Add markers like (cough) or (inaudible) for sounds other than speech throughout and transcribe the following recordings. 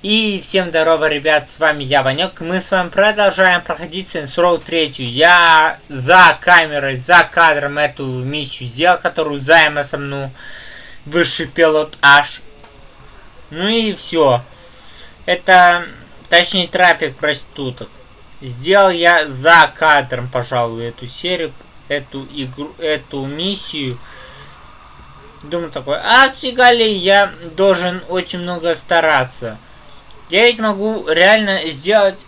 И всем здорово, ребят, с вами я, Ванек. Мы с вами продолжаем проходить Saints Row 3. Я за камерой, за кадром эту миссию сделал, которую займа со мной высший пилот аж. Ну и все. Это, точнее, трафик проституток. Сделал я за кадром, пожалуй, эту серию, эту игру, эту миссию. Думаю такой, а фига ли я должен очень много стараться. Я ведь могу реально сделать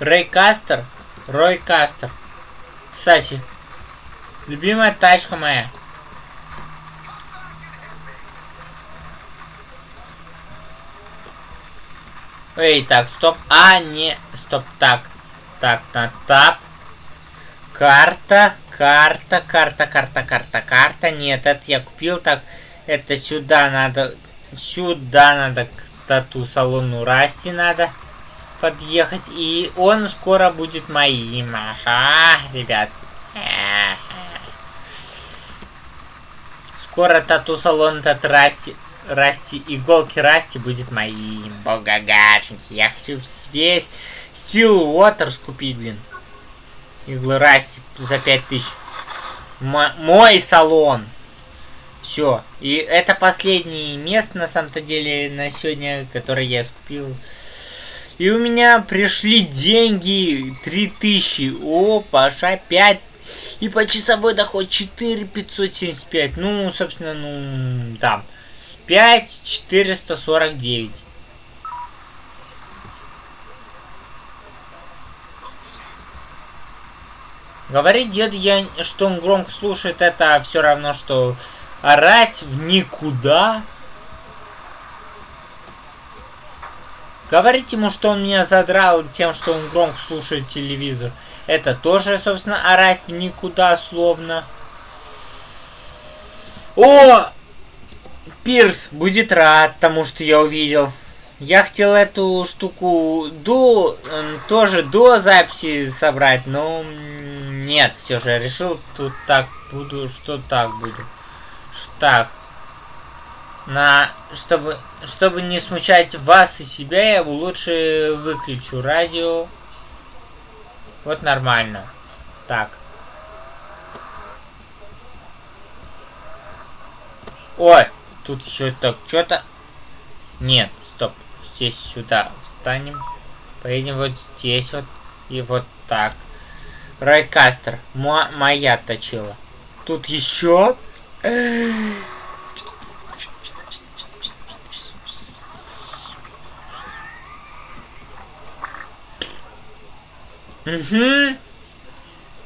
Рейкастер. Ройкастер. Кстати, любимая тачка моя. Эй, так, стоп. А, не, стоп, так. Так, на тап. Карта, карта, карта, карта, карта, карта. Нет, это я купил, так. Это сюда надо Сюда надо к тату-салону Расти надо подъехать. И он скоро будет моим. Ага, ребят. Скоро тату-салон этот Расти, Расти, иголки Расти будет моим. Богагашеньки. Я хочу весь Стил Уотерс купить, блин. Иглы Расти за 5000. М мой салон. Все. И это последнее место, на самом-то деле, на сегодня, которое я скупил. И у меня пришли деньги 3000. О, Паша, 5. И по часовой доход 4575. Ну, собственно, ну, там. 5449. Говорит дед, я, что он громко слушает, это все равно, что орать в никуда. Говорить ему, что он меня задрал тем, что он громко слушает телевизор. Это тоже, собственно, орать в никуда, словно. О! Пирс будет рад тому, что я увидел. Я хотел эту штуку до, тоже до записи собрать, но нет, все же решил тут так буду, что так буду. Так. На, чтобы, чтобы не смущать вас и себя, я лучше выключу радио. Вот нормально. Так. Ой, тут что-то, что-то... Нет, стоп. Здесь сюда встанем. Поедем вот здесь вот. И вот так. Райкастер. Моя точила. Тут еще Угу.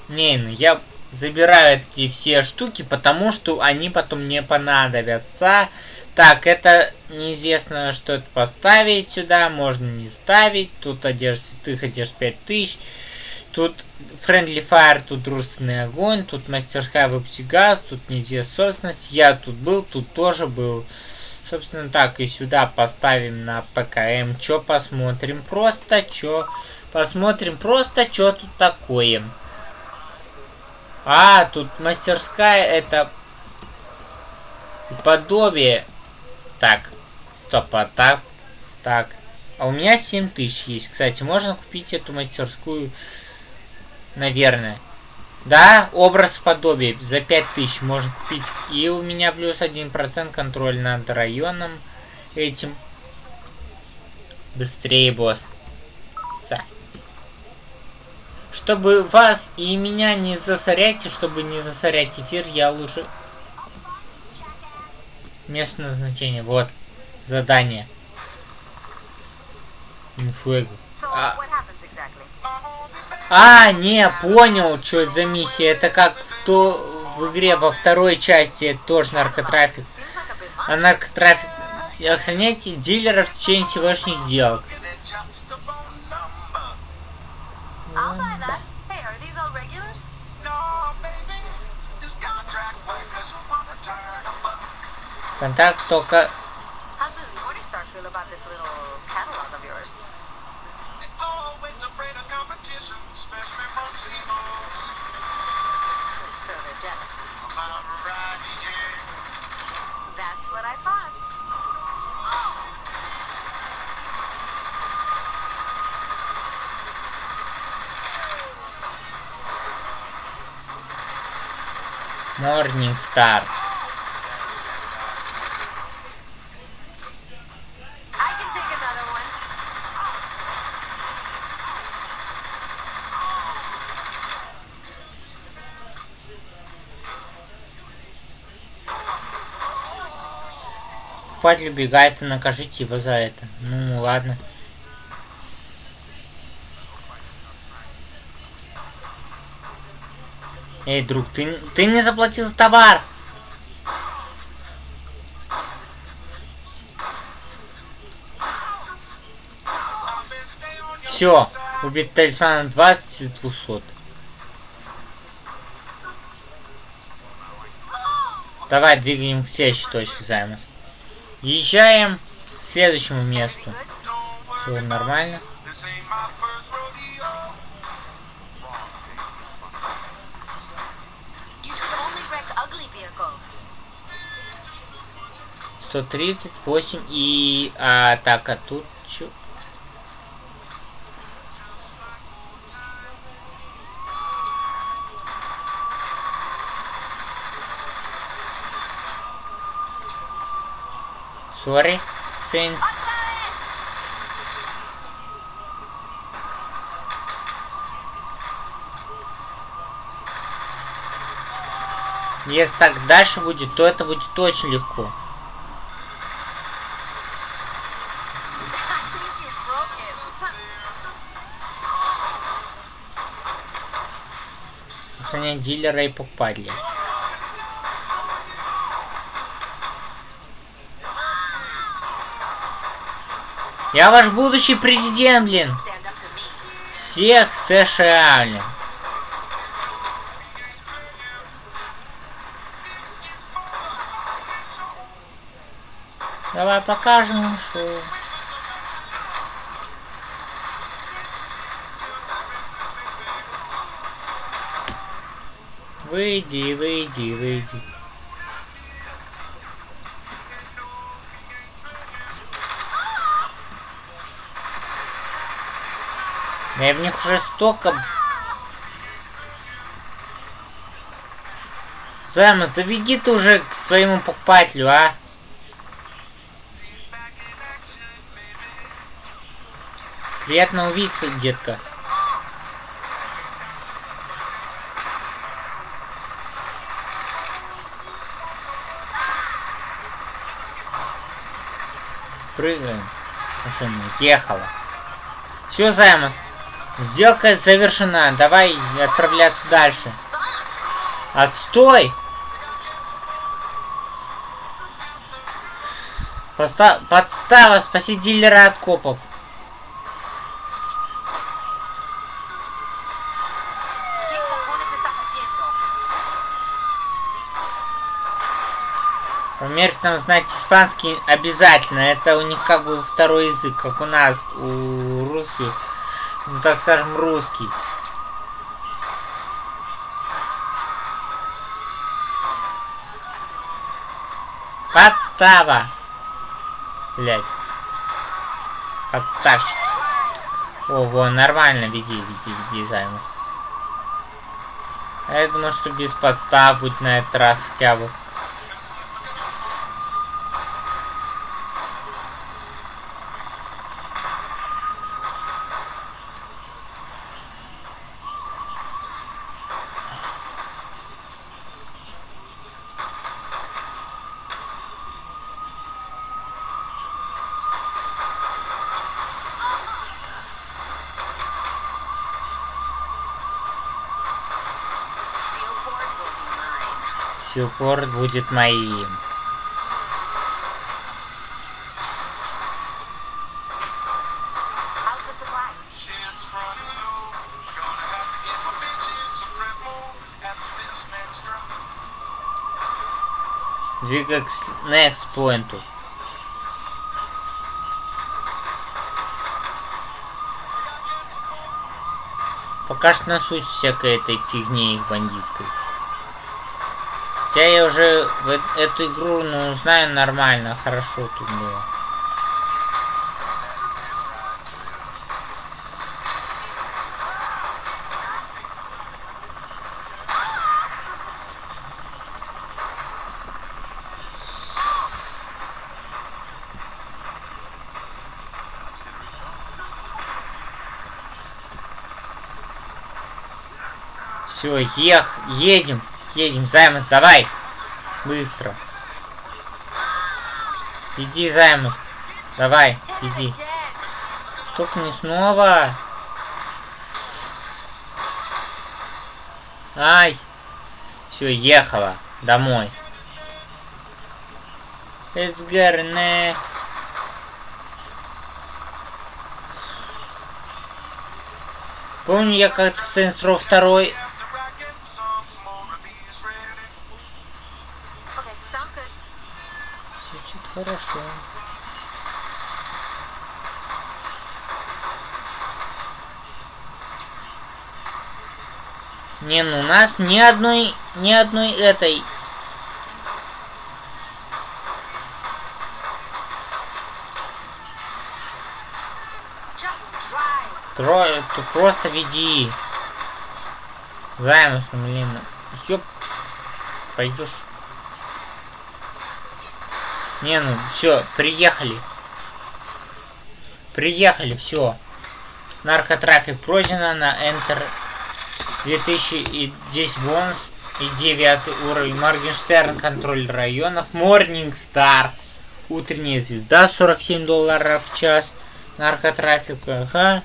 Не, ну я забираю эти все штуки, потому что они потом не понадобятся. Так, это неизвестно, что это поставить сюда, можно не ставить. Тут одежда святых, одежда 5000. Тут Friendly Fire, тут дружественный огонь, тут мастерская газ, тут неизвестная собственность. Я тут был, тут тоже был. Собственно так, и сюда поставим на ПКМ. Чё посмотрим? Просто чё? Посмотрим просто, чё тут такое. А, тут мастерская, это подобие. Так, стоп, а так, так. А у меня 7000 есть. Кстати, можно купить эту мастерскую Наверное. Да, образ подобия за 5000 можно купить. И у меня плюс 1% контроль над районом этим. Быстрее, босс. Са. Чтобы вас и меня не засорять, и чтобы не засорять эфир, я лучше... Место назначения, вот. Задание. Инфуэго. А... А, не, понял, что это за миссия. Это как в, то, в игре во второй части, тоже наркотрафик. А наркотрафик... Охраняйте дилеров в течение сегодняшних сделок. Контакт только Morning Star. Убегает и накажите его за это. Ну, ладно. Эй, друг, ты, ты не заплатил за товар! Все, убит талисмана 20 из 200. Давай двигаем к следующей точке займов. Езжаем к следующему месту. Все нормально. 138 и... А, так, а тут чё? Sorry, Saints. Если так дальше будет, то это будет очень легко. Дилера и покупателя. Я ваш будущий президент, блин. Всех США, блин. Давай покажем им Выйди, выйди, выйди. Я в них уже столько... Займас, забеги ты уже к своему покупателю, а? Приятно увидеться, детка. Прыгаем. Машина ехала. Все, Займас. Сделка завершена. Давай отправляться дальше. Отстой! Подстава, спаси дилера от копов. Нам знать испанский обязательно. Это у них как бы второй язык, как у нас, у русских. Ну, так скажем, русский. Подстава! Блять. Подставь. О, вон, нормально, веди, веди, веди, займус. А я думал, что без подстав будет на этот раз хотя бы. This next round. Двигай к next поинту. Пока что насуть всякой этой фигни бандитской. Хотя я уже в эту игру, ну, знаю нормально, хорошо тут было. Все, ех, едем едем, Займус, давай. Быстро. Иди, Займус. Давай, иди. Только не снова. Ай. Все, ехала. Домой. Getting Помню, я как-то в Row 2 нас ни одной, ни одной этой. Трое, ты просто веди. Займус, ну, блин. Ёп. Пойдешь. Не, ну, все, приехали. Приехали, все. Наркотрафик пройдено на Enter 2010 бонус и 9 уровень. Моргенштерн, контроль районов. Star. Утренняя звезда, 47 долларов в час. Наркотрафик, ага.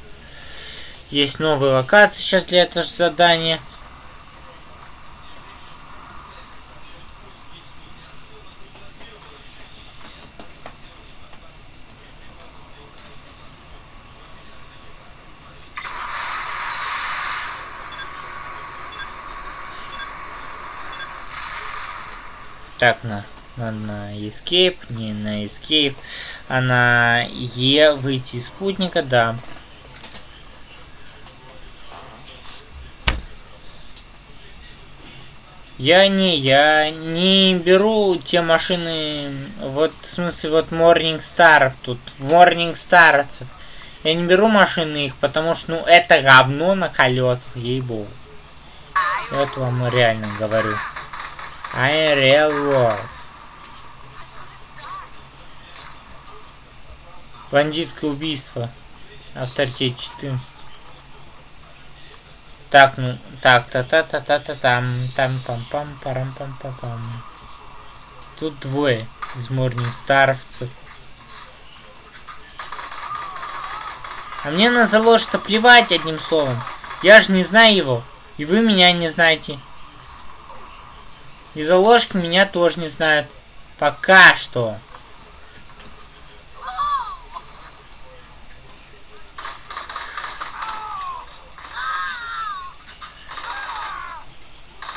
Есть новые локации сейчас для этого же задания. Так, на, на, на Escape, не на Escape, а на Е выйти из спутника, да. Я не, я не беру те машины, вот, в смысле, вот Morning Starов тут, Morning Старовцев. Я не беру машины их, потому что, ну, это говно на колесах, ей-богу. Это вам реально говорю. I real world. Бандитское убийство. Авторитет 14. Так, ну, так, та та та та та там там пам пам парам пам пам пам Тут двое из Старовцев. А мне на заложь-то плевать одним словом. Я же не знаю его. И вы меня не знаете. И заложки меня тоже не знают. Пока что.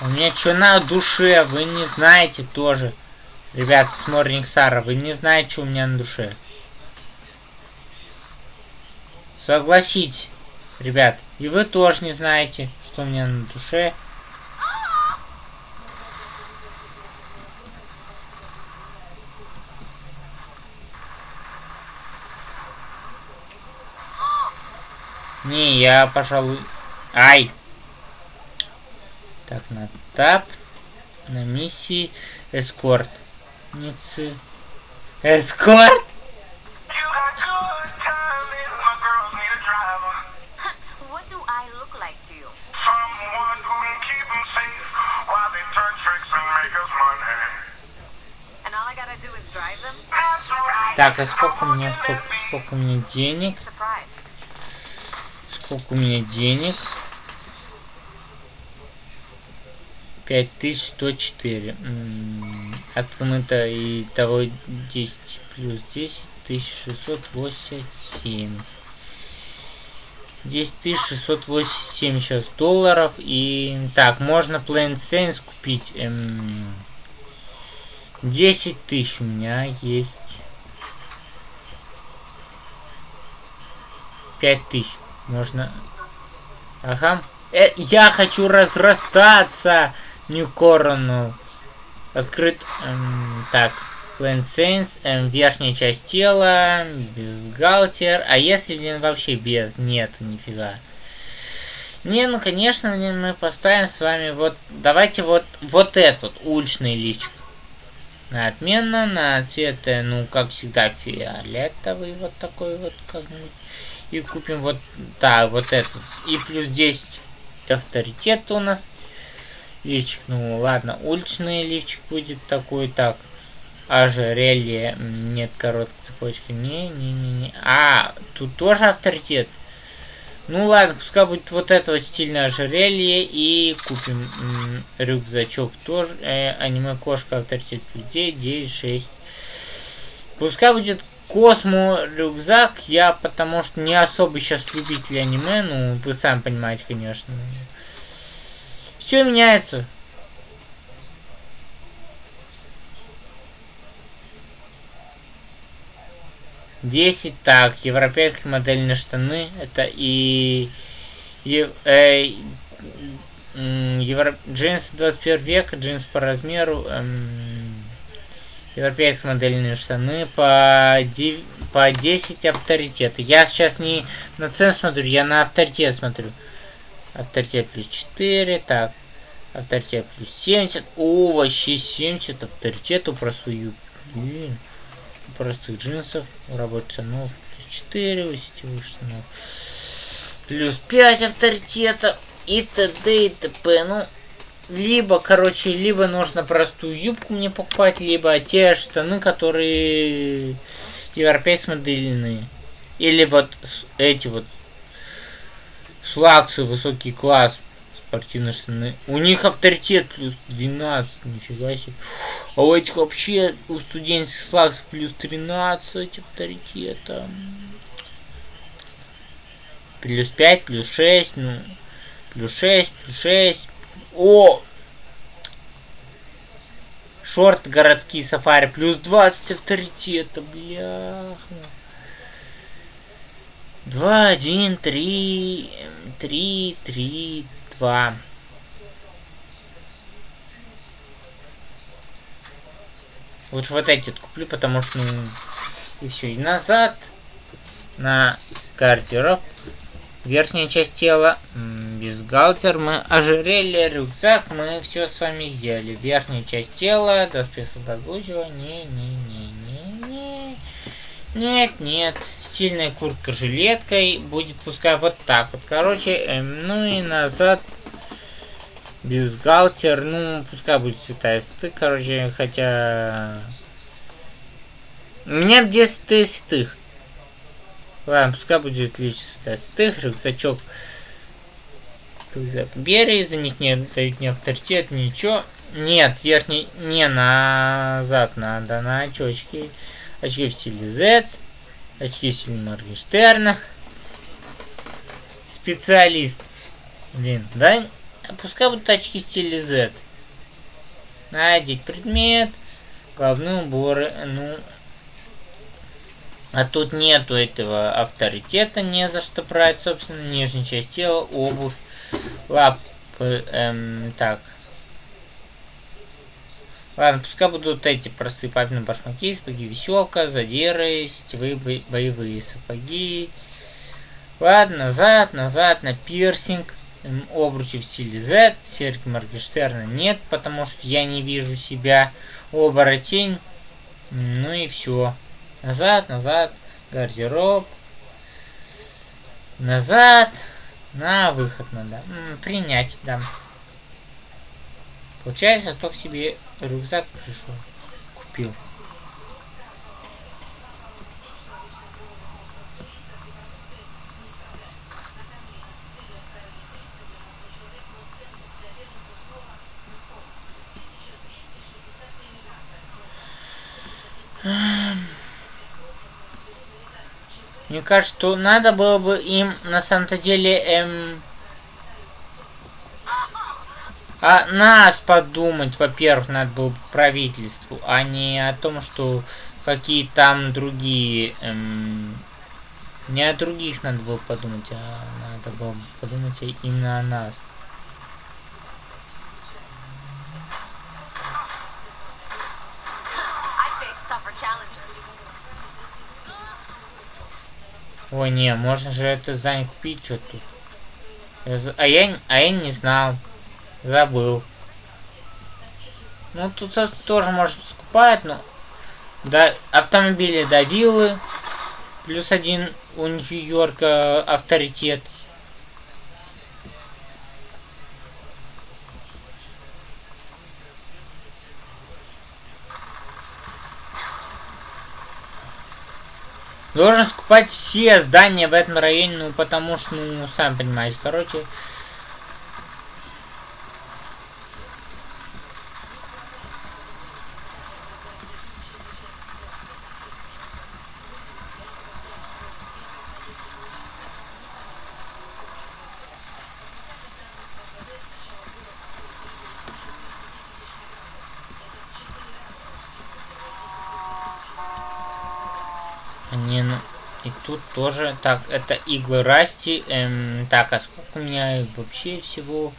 У меня что на душе, вы не знаете тоже. Ребят, с Morning Сара, вы не знаете, что у меня на душе. Согласитесь, ребят. И вы тоже не знаете, что у меня на душе. Не, я, пожалуй... Ай! Так, на тап. На миссии. Эскорт. Ницы. Эскорт? Так, а сколько у меня, стоп, сколько у меня денег? Сколько у меня денег? 5104. М, Отмыто и того 10 плюс 10 1687. 10687 сейчас долларов. И так, можно Plain Saints купить. Эм, 10 тысяч у меня есть. 5 тысяч. Можно... Ага. Э, я хочу разрастаться! New Coronal. Открыт... эм, так. Plain эм, верхняя часть тела. Бюстгальтер. А если, блин, вообще без? Нет, нифига. Не, ну, конечно, блин, мы поставим с вами вот... Давайте вот, вот этот, уличный личик. На отменно, на цвет, э, ну, как всегда, фиолетовый, вот такой вот, как-нибудь. И купим вот, да, вот этот. И плюс 10 авторитет у нас. лифчик. Ну ладно, уличный лифчик будет такой так. Ожерелье. М, Нет, короткой цепочки. Не-не-не-не. А, тут тоже авторитет. Ну ладно, пускай будет вот это вот стильное ожерелье. И купим м, рюкзачок тоже. Э, аниме кошка авторитет плюс 9, 9, 6. Пускай будет Космо рюкзак. Я потому что не особо сейчас любитель аниме. Ну, вы сами понимаете, конечно. Все меняется. Десять, так, европейские модельные штаны, это и, е- э, евро- джинсы 21 века, джинсы по размеру, эм, европейские модельные штаны по, дев- по 10 авторитета. Я сейчас не на цену смотрю, я на авторитет смотрю. Авторитет плюс 4, так, авторитет плюс 70, о, вообще 70 авторитету про свою, блин простых джинсов, рабочих штанов, плюс 4, сетевых штанов, плюс 5 авторитета и т.д. и т.п. Ну, либо, короче, либо нужно простую юбку мне покупать, либо те штаны, которые европейские модельные. Или вот эти вот слаксы, высокий класс, спортивные штаны. У них авторитет плюс 12, нифига себе. А у этих вообще, у студенческих слаксов плюс 13 авторитета. Плюс 5, плюс 6, ну, плюс 6, плюс 6. О! Шорт городские сафари, плюс 20 авторитета, бляха. 2, 1, 3, 3, 3, 2. Лучше вот эти куплю, потому что, ну, и все. И назад на гардероб. Верхняя часть тела, бюстгальтер, мы ожерелье, рюкзак, мы все с вами сделали. Верхняя часть тела, доспех солдатгучего, не, не, не, не, не. Нет, нет. Стильная куртка жилеткой будет пускай вот так вот. Короче, эм, ну и назад бюстгальтер, ну, пускай будет цвета стык, короче, хотя... У меня где стых. Ладно, пускай будет цвета стых, рюкзачок. Рюкзак за них не дают ни авторитет, ничего. Нет, верхний, не назад надо, на очечки. Очки в стиле Z. Очки в стиле Моргенштерна. Специалист. Блин, да? Пускай будут очки в стиле Z. Надеть предмет. Головные уборы. Ну. А тут нету этого авторитета, не за что брать, собственно, нижняя часть тела, обувь, лапы, эм, так. Ладно, пускай будут эти простые папины башмаки, сапоги веселка, задиры, сетевые бо- боевые сапоги. Ладно, назад, назад, на пирсинг. М, Обручи в стиле Z, серьги Моргенштерна нет, потому что я не вижу себя. Оборотень. Ну и все. Назад, назад, гардероб. Назад. На выход надо. М, принять, да. Получается, только себе рюкзак пришел. Купил. Мне кажется, что надо было бы им на самом-то деле эм, о нас подумать, во-первых, надо было бы правительству, а не о том, что какие там другие... эм, не о других надо было подумать, а надо было подумать именно о нас. I Ой, не, можно же это здание купить, что тут. А я, а я не знал. Забыл. Ну, тут тоже может скупать, но... Да, автомобили до виллы. Плюс один у Нью-Йорка авторитет. Должен скупать все здания в этом районе, ну потому что, ну, сам понимаете, короче. Не, ну, и тут тоже, так, это иглы расти, эм, так, а сколько у меня вообще всего?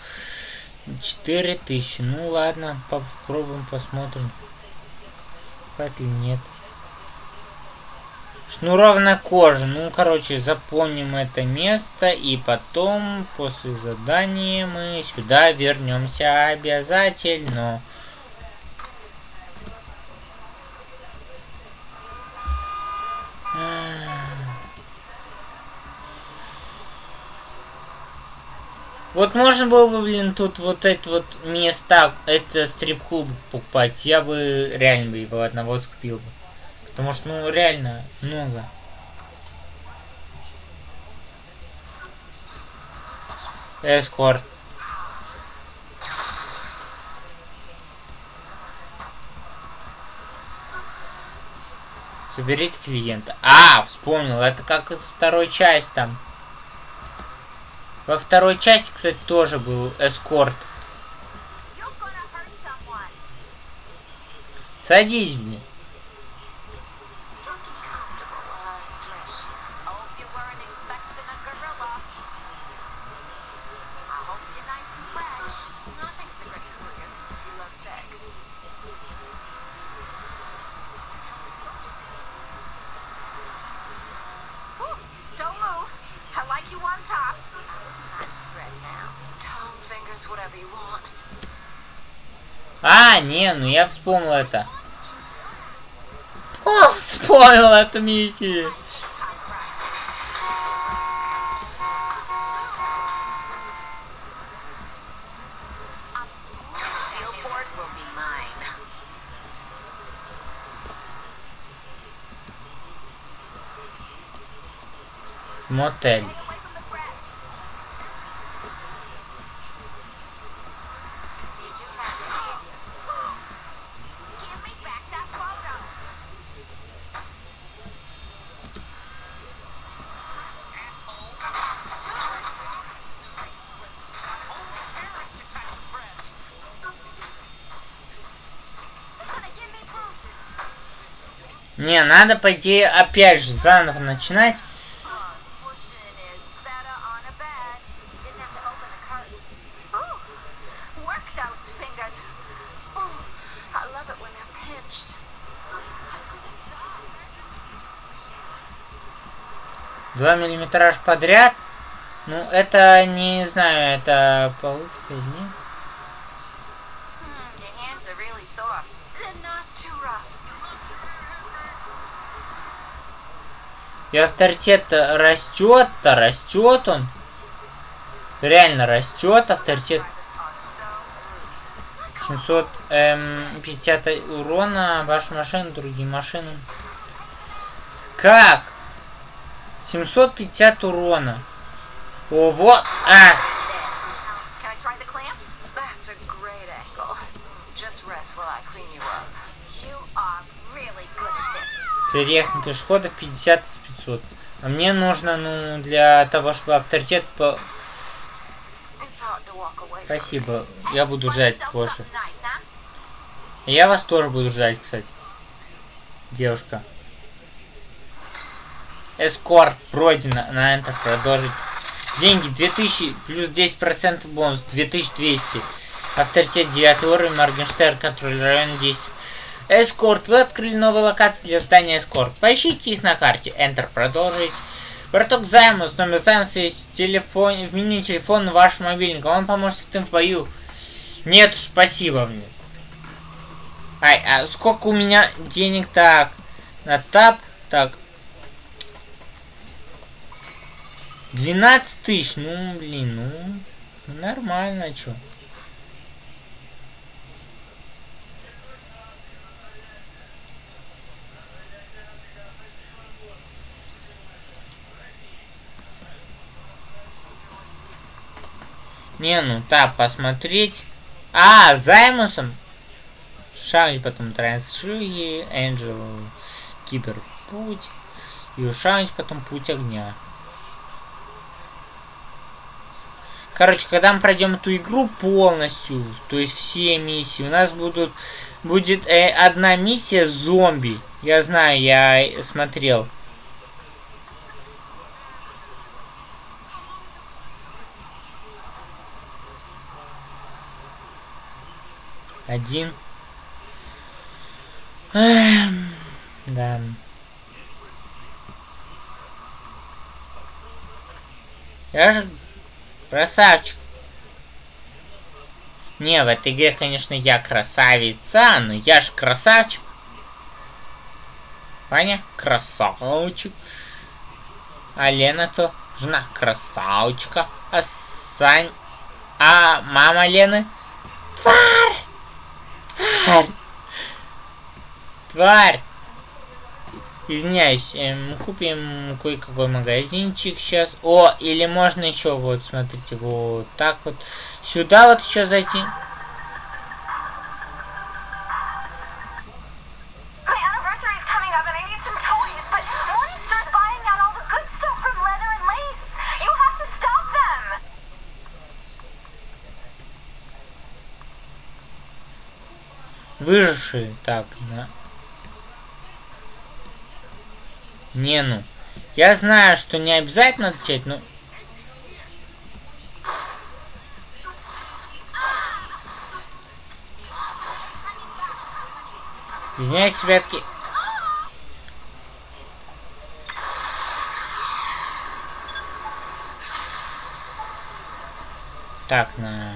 4000, ну ладно, попробуем, посмотрим. Хватит или нет. Шнуровная кожа, ну, короче, запомним это место, и потом, после задания, мы сюда вернемся обязательно. Вот можно было бы, блин, тут вот эти вот места, это стрип-клуб покупать. Я бы реально бы его одного скупил бы. Потому что, ну, реально много. Эскорт. Соберите клиента. А, вспомнил, это как из второй части там. Во второй части, кстати, тоже был эскорт. Садись, блин. А, не, ну я вспомнил это. О, вспомнил эту миссию. Мотель. It when they're pinched. I'm gonna die. Два миллиметраж подряд. Ну, это, не знаю, это получится или И авторитет растет-то, растет он. Реально растет авторитет. Drivers are so rude. 750 урона, ваша машина, другие машины. Как? 750 урона. О, вот. А, this. переехать на пешеходов 50 из 500. А мне нужно, ну, для того, чтобы авторитет по... Спасибо. Я буду ждать позже. Я вас тоже буду ждать, кстати. Девушка. Эскорт пройдено. На это продолжить. Деньги 2000 плюс 10% бонус 2200. Авторитет 9 уровень. Моргенштерн контроль района 10. Эскорт. Вы открыли новые локации для здания Эскорт. Поищите их на карте. Enter. Продолжить. Браток займа. С номер займа есть в, телефоне, в меню телефона вашего мобильника. Он поможет с этим в бою. Нет, спасибо мне. Ай, а сколько у меня денег? Так, на тап, так. 12 тысяч, ну, блин, ну, нормально, чё. Не, ну так, посмотреть. А, Займусом. Шаунч потом Трансшуги, Энджел, Киберпуть. И у Шаунч потом Путь Огня. Короче, когда мы пройдем эту игру полностью, то есть все миссии, у нас будут будет э, одна миссия зомби. Я знаю, я смотрел. Один. Да. Я же красавчик. Не, в этой игре, конечно, я красавица, но я же красавчик. Ваня красавчик. А Лена то жена красавчика. А Сань... А мама Лены? Тварь! Тварь! Тварь! Извиняюсь, эм, купим кое-какой магазинчик сейчас. О, или можно еще, вот, смотрите, вот так вот. Сюда вот еще зайти. Выжившие. Так, на... Не, ну. Я знаю, что не обязательно отвечать, но... Извиняюсь, ребятки. Так, на...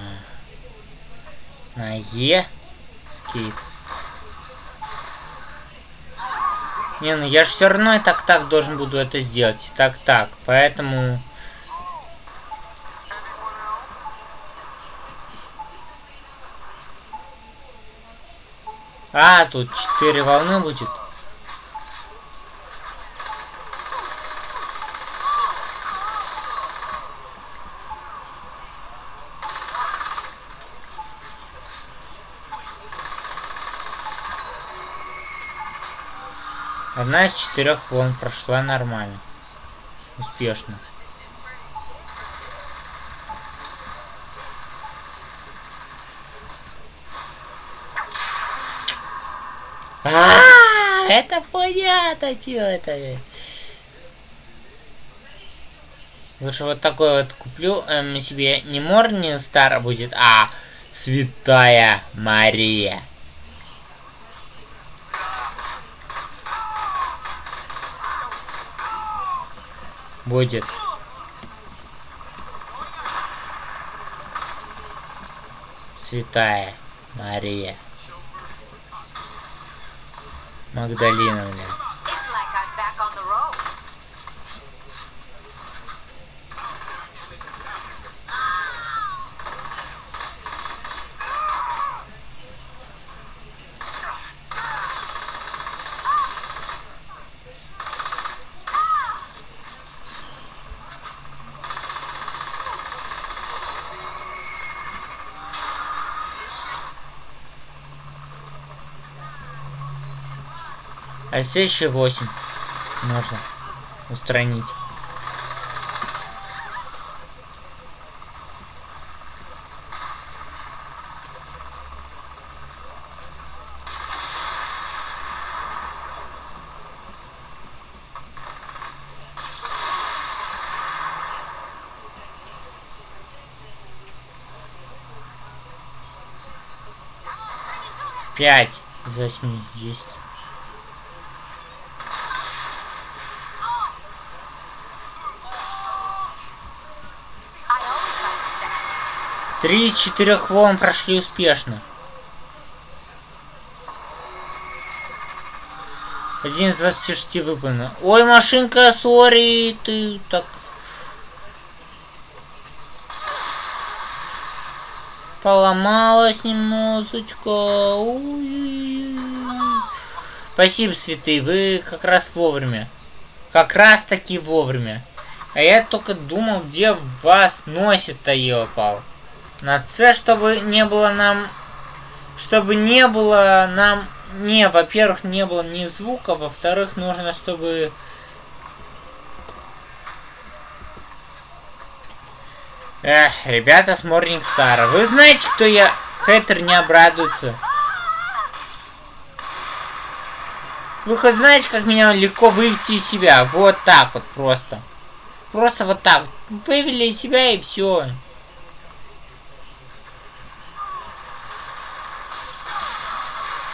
На Е. Скейп. Не, ну я же все равно и так-так должен буду это сделать. Так-так, поэтому... А, тут четыре волны будет. Одна из четырех волн прошла нормально. Успешно. А, это понятно, что это. Лучше вот такой вот куплю эм, себе не Морнин Стар будет, а Святая Мария. Будет. Святая Мария. Магдалиновна. It's А здесь еще 8 можно устранить. Пять из восьми есть. Три из четырех волн прошли успешно. Один из 26 выполнено. Ой, машинка, сори, ты так... Поломалась немножечко. Спасибо, святые, вы как раз вовремя. Как раз таки вовремя. А я только думал, где вас носит-то, елпал. На С, чтобы не было нам... Чтобы не было нам... Не, во-первых, не было ни звука, во-вторых, нужно, чтобы... Эх, ребята с Morning Star, вы знаете, кто я? Хейтер не обрадуется. Вы хоть знаете, как меня легко вывести из себя? Вот так вот просто. Просто вот так. Вывели из себя и все.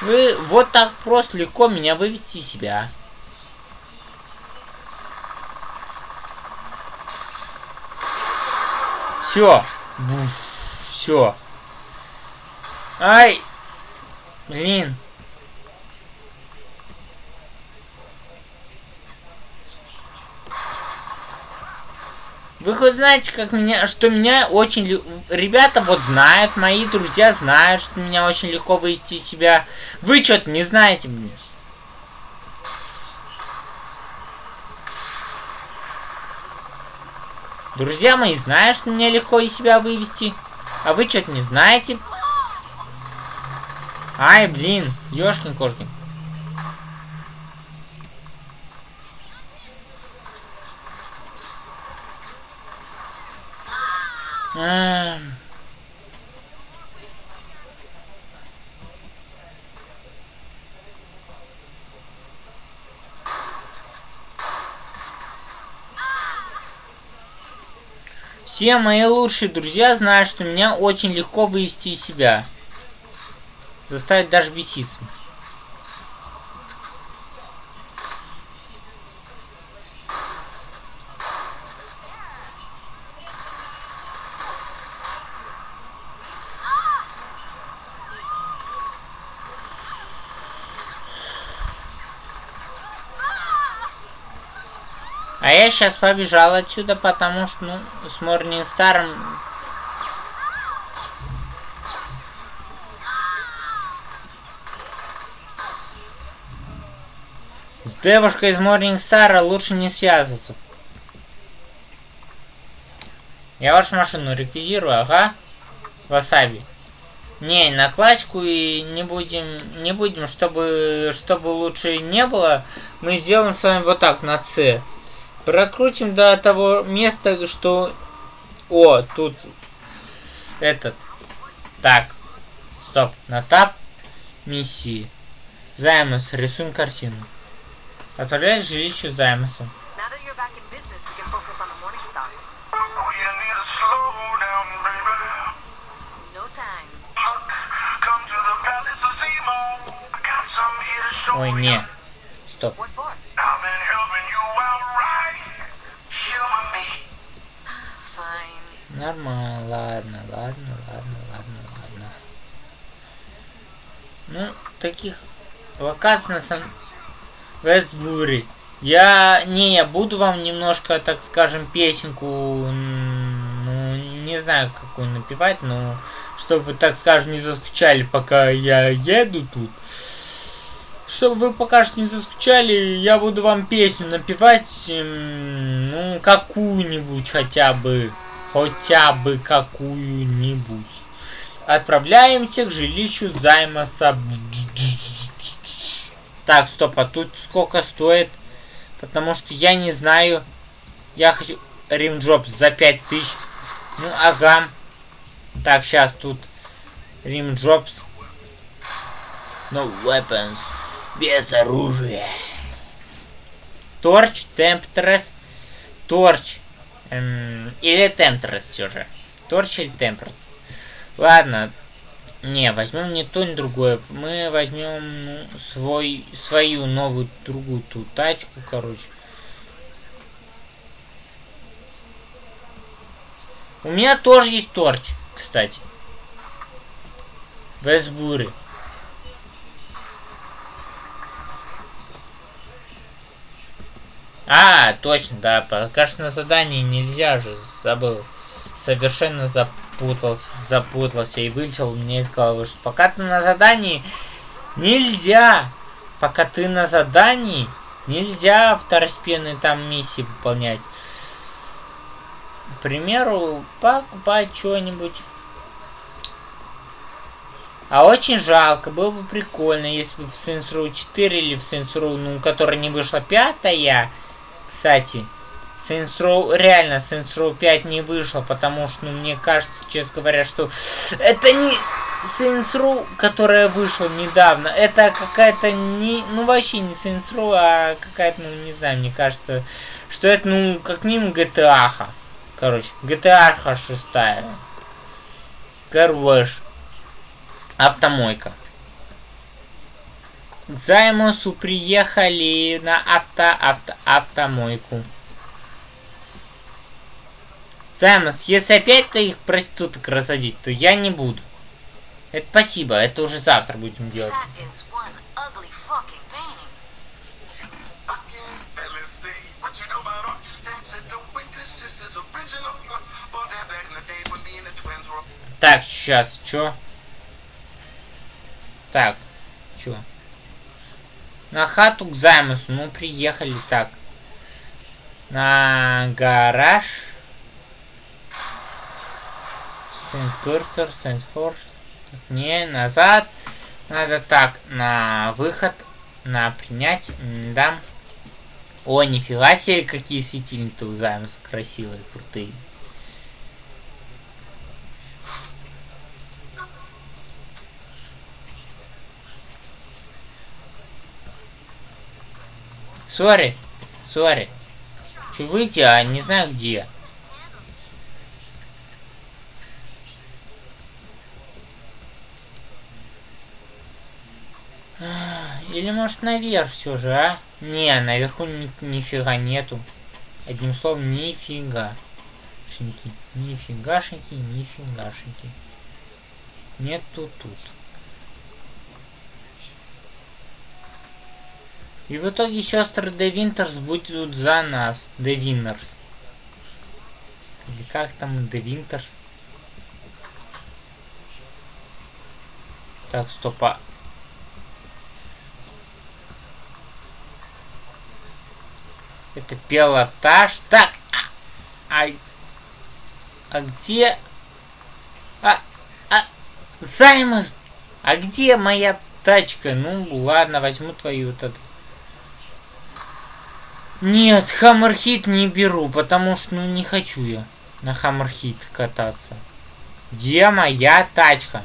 Вы вот так просто легко меня вывести из себя. Все. Все. Ай. Блин. Вы хоть знаете, как меня, что меня очень... Ребята вот знают, мои друзья знают, что меня очень легко вывести из себя. Вы что-то не знаете мне. Друзья мои знают, что меня легко из себя вывести. А вы что-то не знаете. Ай, блин, ёшкин-кошкин. Все мои лучшие друзья знают, что меня очень легко вывести из себя. Заставить даже беситься. А я сейчас побежал отсюда, потому что, ну, с Морнинстаром... С девушкой из Морнинстара лучше не связываться. Я вашу машину реквизирую, ага. Васаби. Не, на классику и не будем, не будем, чтобы, чтобы лучше не было. Мы сделаем с вами вот так, на С. Прокрутим до того места, что... О, тут этот. Так. Стоп. На тап. Миссии. Займос. Рисуем картину. Отправляй жилищу Займоса. Now that you're Нормально, ладно, ладно, ладно, ладно, ладно. Ну, таких локаций на самом... Вестбури. Я... Не, я буду вам немножко, так скажем, песенку... Ну, не знаю, какую напевать, но... Чтобы вы, так скажем, не заскучали, пока я еду тут. Чтобы вы пока что не заскучали, я буду вам песню напевать, ну, какую-нибудь хотя бы. Хотя бы какую-нибудь. Отправляемся к жилищу Займоса. Так, стоп, а тут сколько стоит? Потому что я не знаю. Я хочу римджоп за 5000. Ну, ага. Так, сейчас тут римджопс. No weapons. Без оружия. Торч, темптрес. Торч. Эм, или темптрес все же. Торч или темптрес. Ладно. Не, возьмем не то, ни другое. Мы возьмем ну, свой, свою новую другую ту тачку, короче. У меня тоже есть торч, кстати. В А, точно, да, пока что на задании нельзя же, забыл. Совершенно запутался, запутался и вылетел мне из головы, что пока ты на задании нельзя, пока ты на задании нельзя второстепенные там миссии выполнять. К примеру, покупать что-нибудь. А очень жалко, было бы прикольно, если бы в Saints Row 4 или в Saints Row, ну, которая не вышла пятая, кстати, Saints Row, реально, Saints Row 5 не вышла, потому что, ну, мне кажется, честно говоря, что это не Saints Row, которая вышла недавно, это какая-то не, ну, вообще не Saints Row, а какая-то, ну, не знаю, мне кажется, что это, ну, как минимум GTA. -ха. Короче, GTA 6. Короче, автомойка. К Займусу приехали на авто, авто, автомойку. Займус, если опять твоих проституток рассадить, то я не буду. Это спасибо, это уже завтра будем делать. Were Так, сейчас, чё? Так, чё? На хату к Займусу, ну приехали так. На гараж. Сенс курсор, сенс форс. Не, назад. Надо так, на выход, на принять, да. О, нифига себе, какие светильники у Займуса красивые, крутые. Сори, сори. Хочу выйти, а не знаю где. А, Или может наверх все же, а? Не, наверху ни, нифига нету. Одним словом, нифига. Шинки. Нифигашеньки, нифигашеньки. Нету тут. И в итоге сестры Де Винтерс будут за нас. Де Виннерс. Или как там Де Винтерс? Так, стоп, а... Это пилотаж. Так, а, а, а где... А, а, Займас, а где моя тачка? Ну, ладно, возьму твою вот эту. Нет, Хаммерхит не беру, потому что, ну, не хочу я на Хаммерхит кататься. Где моя тачка?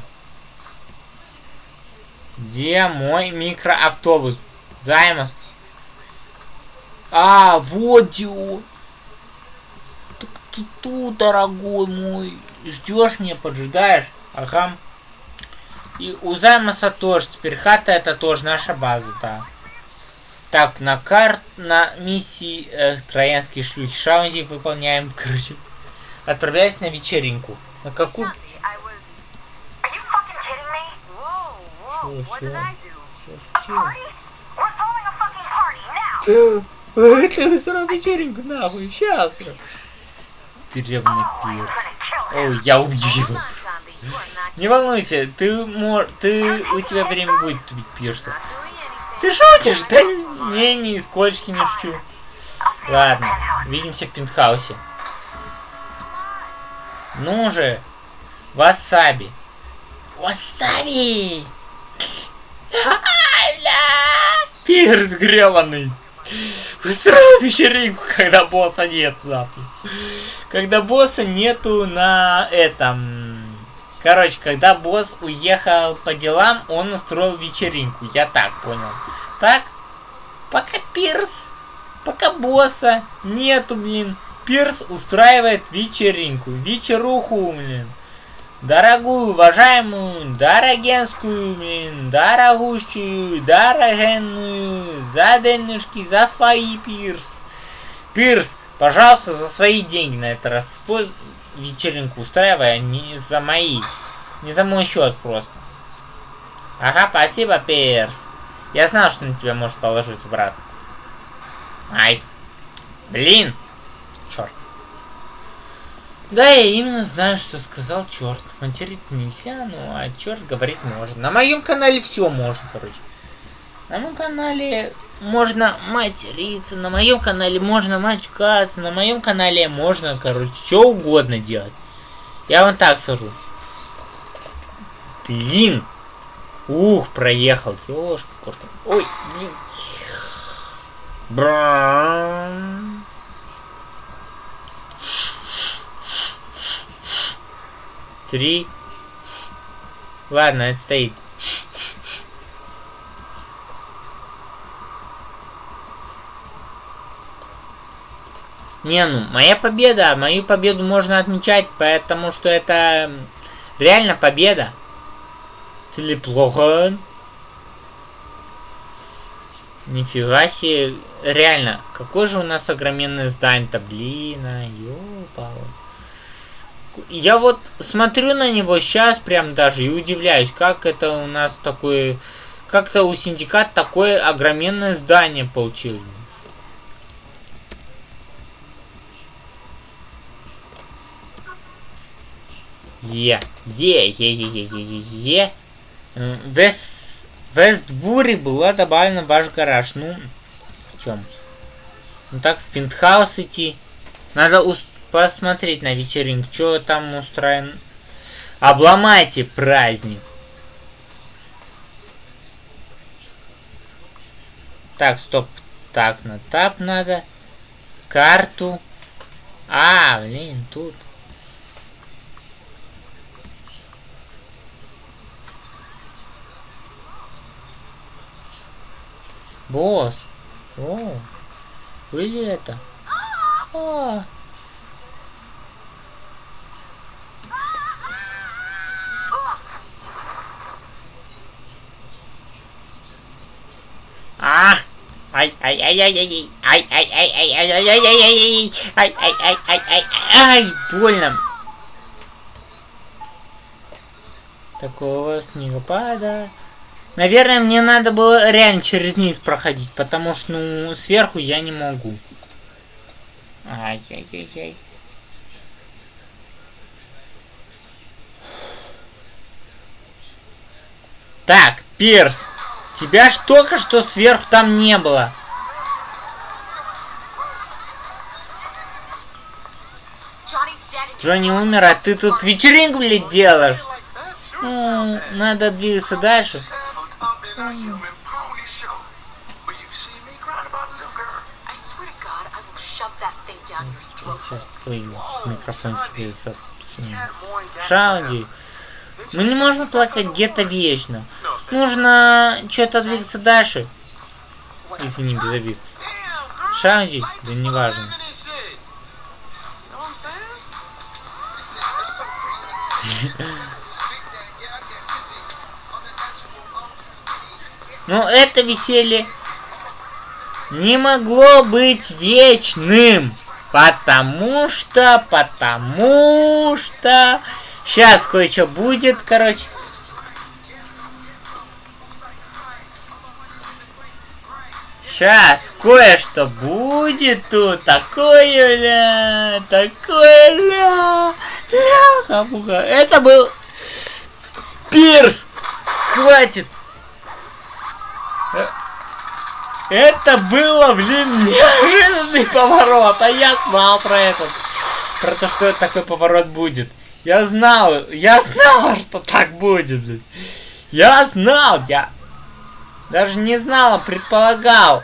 Где мой микроавтобус? Займас. А, вот где. Так ты тут, дорогой мой. Ждешь меня, поджидаешь? Ага. И у Займаса тоже. Теперь хата это тоже наша база, да. Так, на карт, на миссии э, Троянские шлюхи Шаунди выполняем, (laughs) короче. Отправляюсь на вечеринку. На какую? Party now! Это сразу вечеринку, нахуй, сейчас. I'm пирс. Ой, я убью его. (laughs) Не волнуйся, ты мор... ты... у тебя время будет убить пирса. Ты шутишь? Да не, нисколько не шучу. Ладно, увидимся в пентхаусе. Ну же, васаби. Васаби! Пирс гребаный. Устроил вечеринку, когда босса нет, нахуй. Когда босса нету на этом... Короче, когда босс уехал по делам, он устроил вечеринку. Я так понял. Так? Пока Пирс, пока босса нету, блин. Пирс устраивает вечеринку. Вечеруху, блин. Дорогую, уважаемую, дорогенскую, блин, дорогущую, дорогенную, за денежки, за свои, Пирс. Пирс, пожалуйста, за свои деньги на этот раз вечеринку устраивай, а не за мои. Не за мой счет просто. Ага, спасибо, Пирс. Я знал, что на тебя может положиться, брат. Ай. Блин. Черт. Да, я именно знаю, что сказал черт. Материться нельзя, ну а черт говорить можно. На моем канале все можно, короче. На моем канале можно материться, на моем канале можно матюкаться, на моем канале можно, короче, что угодно делать. Я вам так скажу. Блин, Ух, проехал. Ёшка, кошка. Ой, блин. Брам. Три. Ладно, это стоит. Не, ну, моя победа, мою победу можно отмечать, потому что это реально победа. Филипп Логан. Нифига себе. Реально, какое же у нас огроменное здание-то, блин, а, ёпала. Я вот смотрю на него сейчас прям даже и удивляюсь, как это у нас такое... Как-то у синдикат такое огроменное здание получилось. Е, е, е, е, е, е, е, е. Вест, Вестбури была добавлена в ваш гараж. Ну, в чем? Ну так, в пентхаус идти. Надо посмотреть на вечеринку, что там устроен. Обломайте праздник. Так, стоп. Так, на тап надо. Карту. А, блин, тут. Босс. О, были это? А. А! Ай, ай, ай, ай, ай, ай, ай, ай, ай, ай, ай, ай, ай, ай, ай, ай, ай, ай, ай, больно. Такого снегопада. Наверное, мне надо было реально через низ проходить, потому что, ну, сверху я не могу. Ай-яй-яй-яй. Так, Пирс, тебя ж только что сверху там не было. Джонни умер, а ты тут вечеринку, блядь, делаешь. Ну, надо двигаться дальше on you. Сейчас твою микрофон себе запсуну. Мы не можем плакать где-то вечно. Нужно что-то двигаться дальше. Если не без обид. Шаунди, да не важно. Yeah. (laughs) Но это веселье не могло быть вечным. Потому что, потому что... Сейчас кое-что будет, короче. Сейчас кое-что будет тут. Такое, ля, такое, ля. Ля-ха-муха. Это был Пирс. Хватит. Это было, блин, неожиданный поворот, а я знал про этот. Про то, что такой поворот будет. Я знал, я знал, что так будет, блин. Я знал, я даже не знал, а предполагал.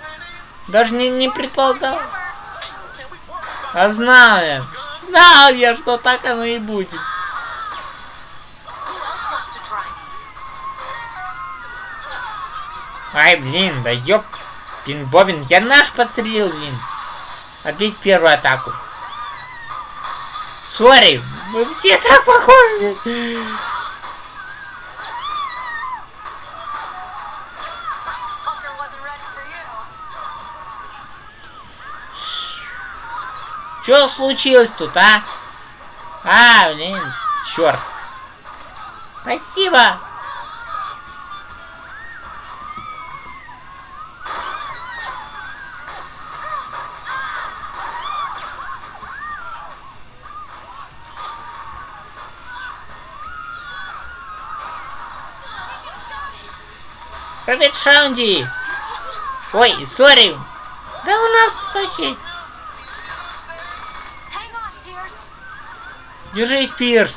Даже не, не предполагал. А знал я. Знал я, что так оно и будет. Ай, блин, да ёп. Пин Бобин, я наш подстрелил, блин. Отбить первую атаку. Сори, мы все так похожи. Что случилось тут, а? А, блин, черт. Спасибо. Привет, Шаунди! Ой, сори! Да у нас вообще... Держись, Пирс!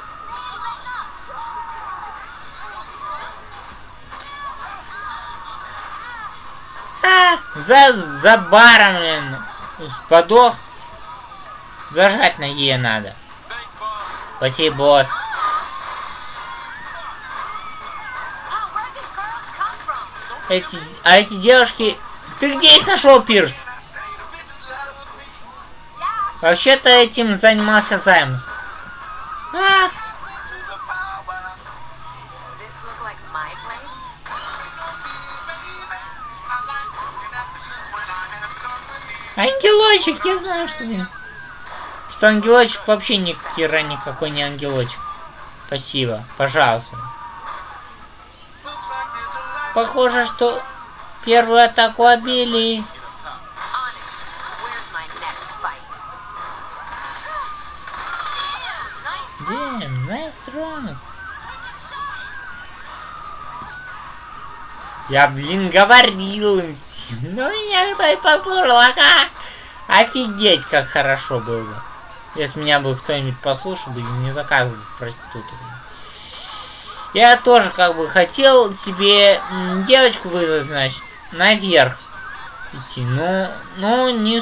А, за, за баром, блин, подох. Зажать на Е надо. Спасибо, босс. Эти, а эти девушки... Ты где их нашел, Пирс? Вообще-то этим занимался Займус. А, ангелочек, я знаю, что блин. Что ангелочек вообще ни хера никакой не ангелочек. Спасибо, пожалуйста. Похоже, что первую атаку отбили. Damn, nice run. Я, блин, говорил им но меня кто и послушал, ага. Офигеть, как хорошо было бы. Если меня бы кто-нибудь послушал бы не заказывал проституток. Я тоже как бы хотел себе м, девочку вызвать, значит, наверх идти, но, но не,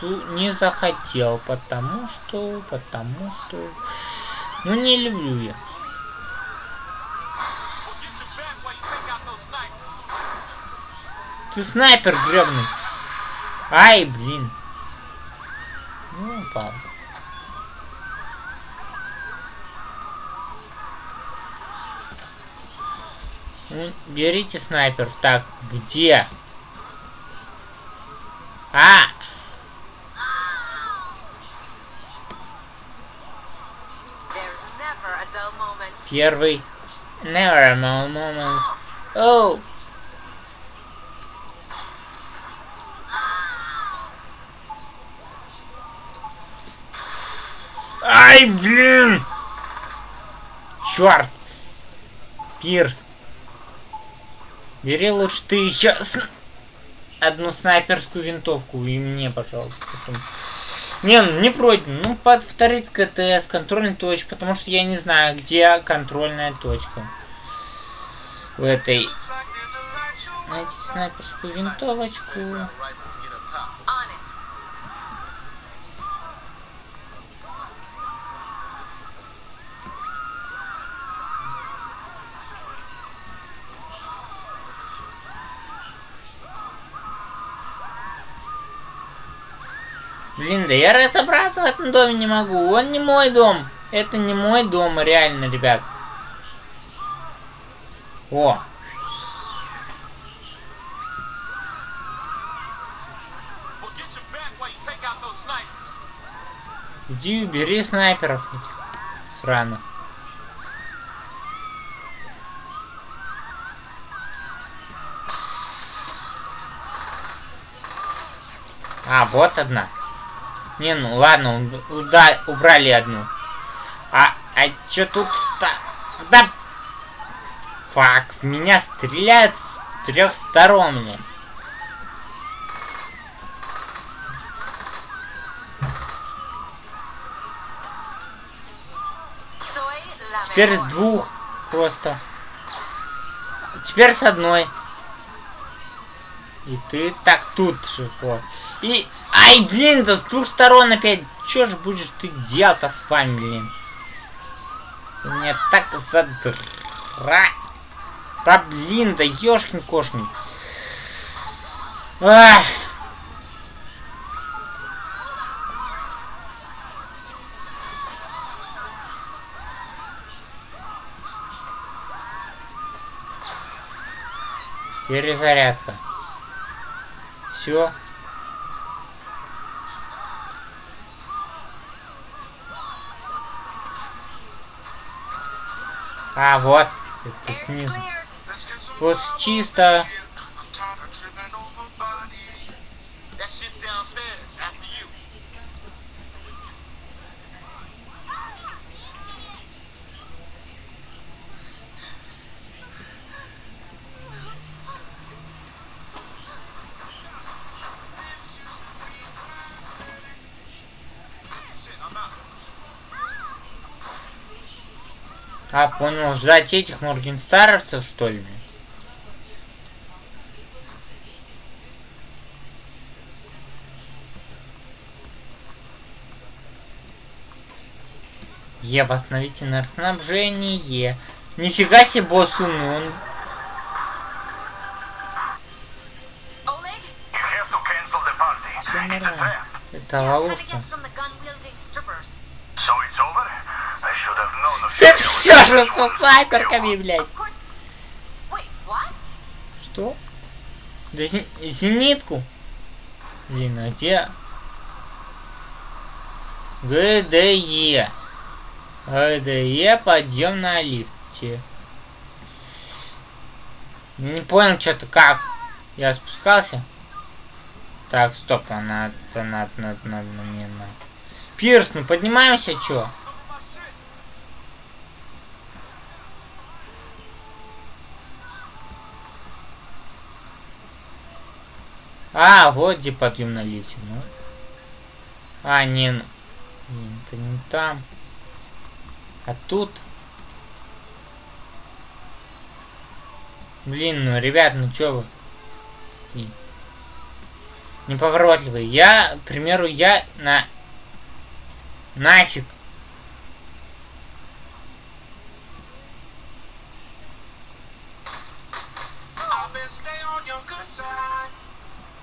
су- не захотел, потому что, потому что, ну не люблю я. Ты снайпер гребный. Ай, блин. Ну, упал. Ну, берите снайпер. Так, где? А! Первый. Never a dull moment. Оу. Ай, блин! Черт! Пирс. Бери лучше ты еще с- одну снайперскую винтовку и мне, пожалуйста. потом. Не, ну не против. Ну, повторить КТС, контрольная точка, потому что я не знаю, где контрольная точка. В этой. Найти снайперскую винтовочку. Блин, да я разобраться в этом доме не могу. Он не мой дом. Это не мой дом, реально, ребят. О, иди убери снайперов. Срано. А, вот одна. Не, ну ладно, уда- убрали одну. А, а чё тут то Да... Фак, в меня стреляют с трех сторон, Теперь с двух просто. Теперь с одной. И ты так тут же, вот. И... Ай, блин, да с двух сторон опять. Чё ж будешь ты делать-то с вами, блин? Меня так задра... Да блин, да ёшкин кошкин. Ах. Перезарядка. Все. А, вот. Это снизу. Вот чисто. А, понял, ждать этих моргенстаровцев, что ли? Е, восстановите наркоснабжение. Нифига себе, босс умный, он... Это ловушка. You. все же со снайперками, блядь. Что? Да зенитку? Блин, а где? ГДЕ. ГДЕ подъем на лифте. Не понял что-то как. Я спускался. Так, стоп, надо, надо, надо, надо, мне надо. Пирс, ну поднимаемся, чё? А, вот где подъем на лифте, ну. А, не, ну, не, это не там. А тут. Блин, ну, ребят, ну чё вы? Такие Неповоротливые. Я, к примеру, я на... Нафиг.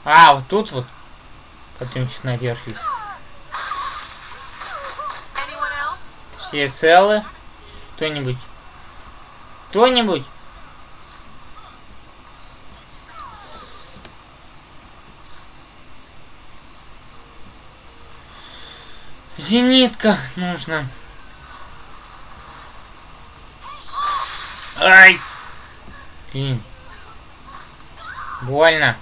А, вот тут вот. Потом чуть наверх есть. Все целы? Кто-нибудь? Кто-нибудь? Зенитка нужно. Ай! Блин. Больно.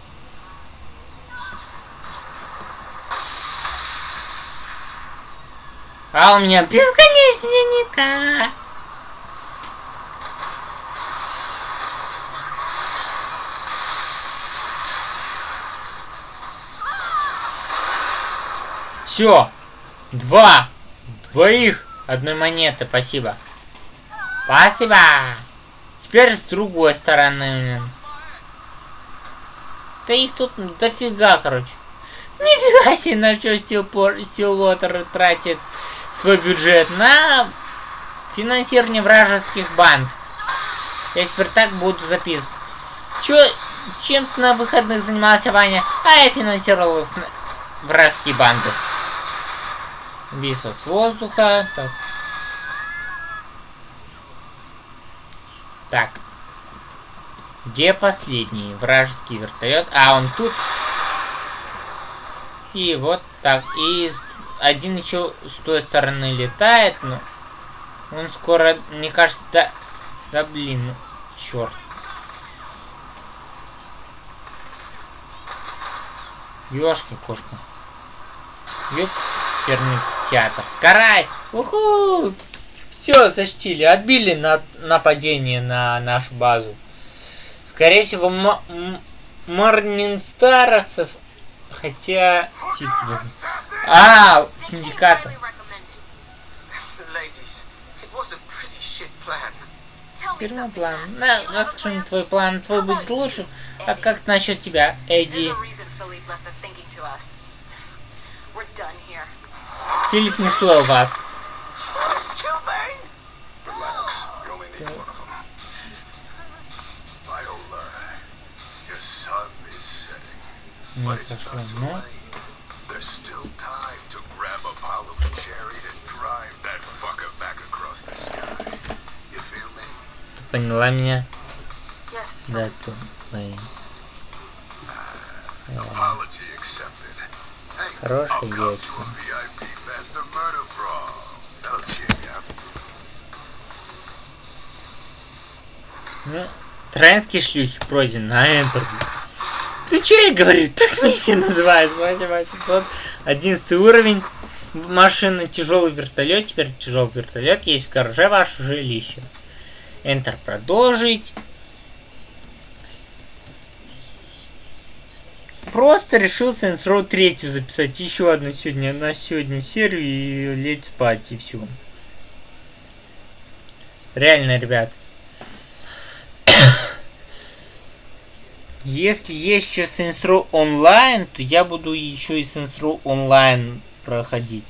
А у меня бесконечная зенитка. Все. Два. Двоих. Одной монеты. Спасибо. Спасибо. Теперь с другой стороны. Да их тут дофига, короче. Нифига себе, на что Стилвотер тратит свой бюджет на финансирование вражеских банд. Я теперь так буду записывать. Чё, чем ты на выходных занимался, Ваня? А я финансировал вражеские банды. Убийство с воздуха. Так. Так. Где последний вражеский вертолет? А, он тут. И вот так. И один еще с той стороны летает, но он скоро, мне кажется, да, да блин, ну, черт. Ёшки, кошка. Ёперный театр. Карась! Уху! Все, защитили, отбили на нападение на нашу базу. Скорее всего, м- м- Марнинстаровцев, хотя... знает. А, синдиката. Me Первый план. Мне plan? твой план. Твой будет лучше. А как насчет тебя, Эдди? There's a reason Philippe left the thinking поняла меня? Да, accepted. Hey, Хорошая девочка. Ну, троянские шлюхи пройдены на Энтер. Ты что я говорю? Так миссия называется. 8811 уровень. Машина, тяжелый вертолет. Теперь тяжелый вертолет. Есть в гараже ваше жилище. Enter продолжить. Просто решил Saints Row 3 записать еще одну сегодня на сегодня серию и лечь спать и все. Реально, ребят. (coughs) Если есть еще Saints Row онлайн, то я буду еще и Saints Row онлайн проходить.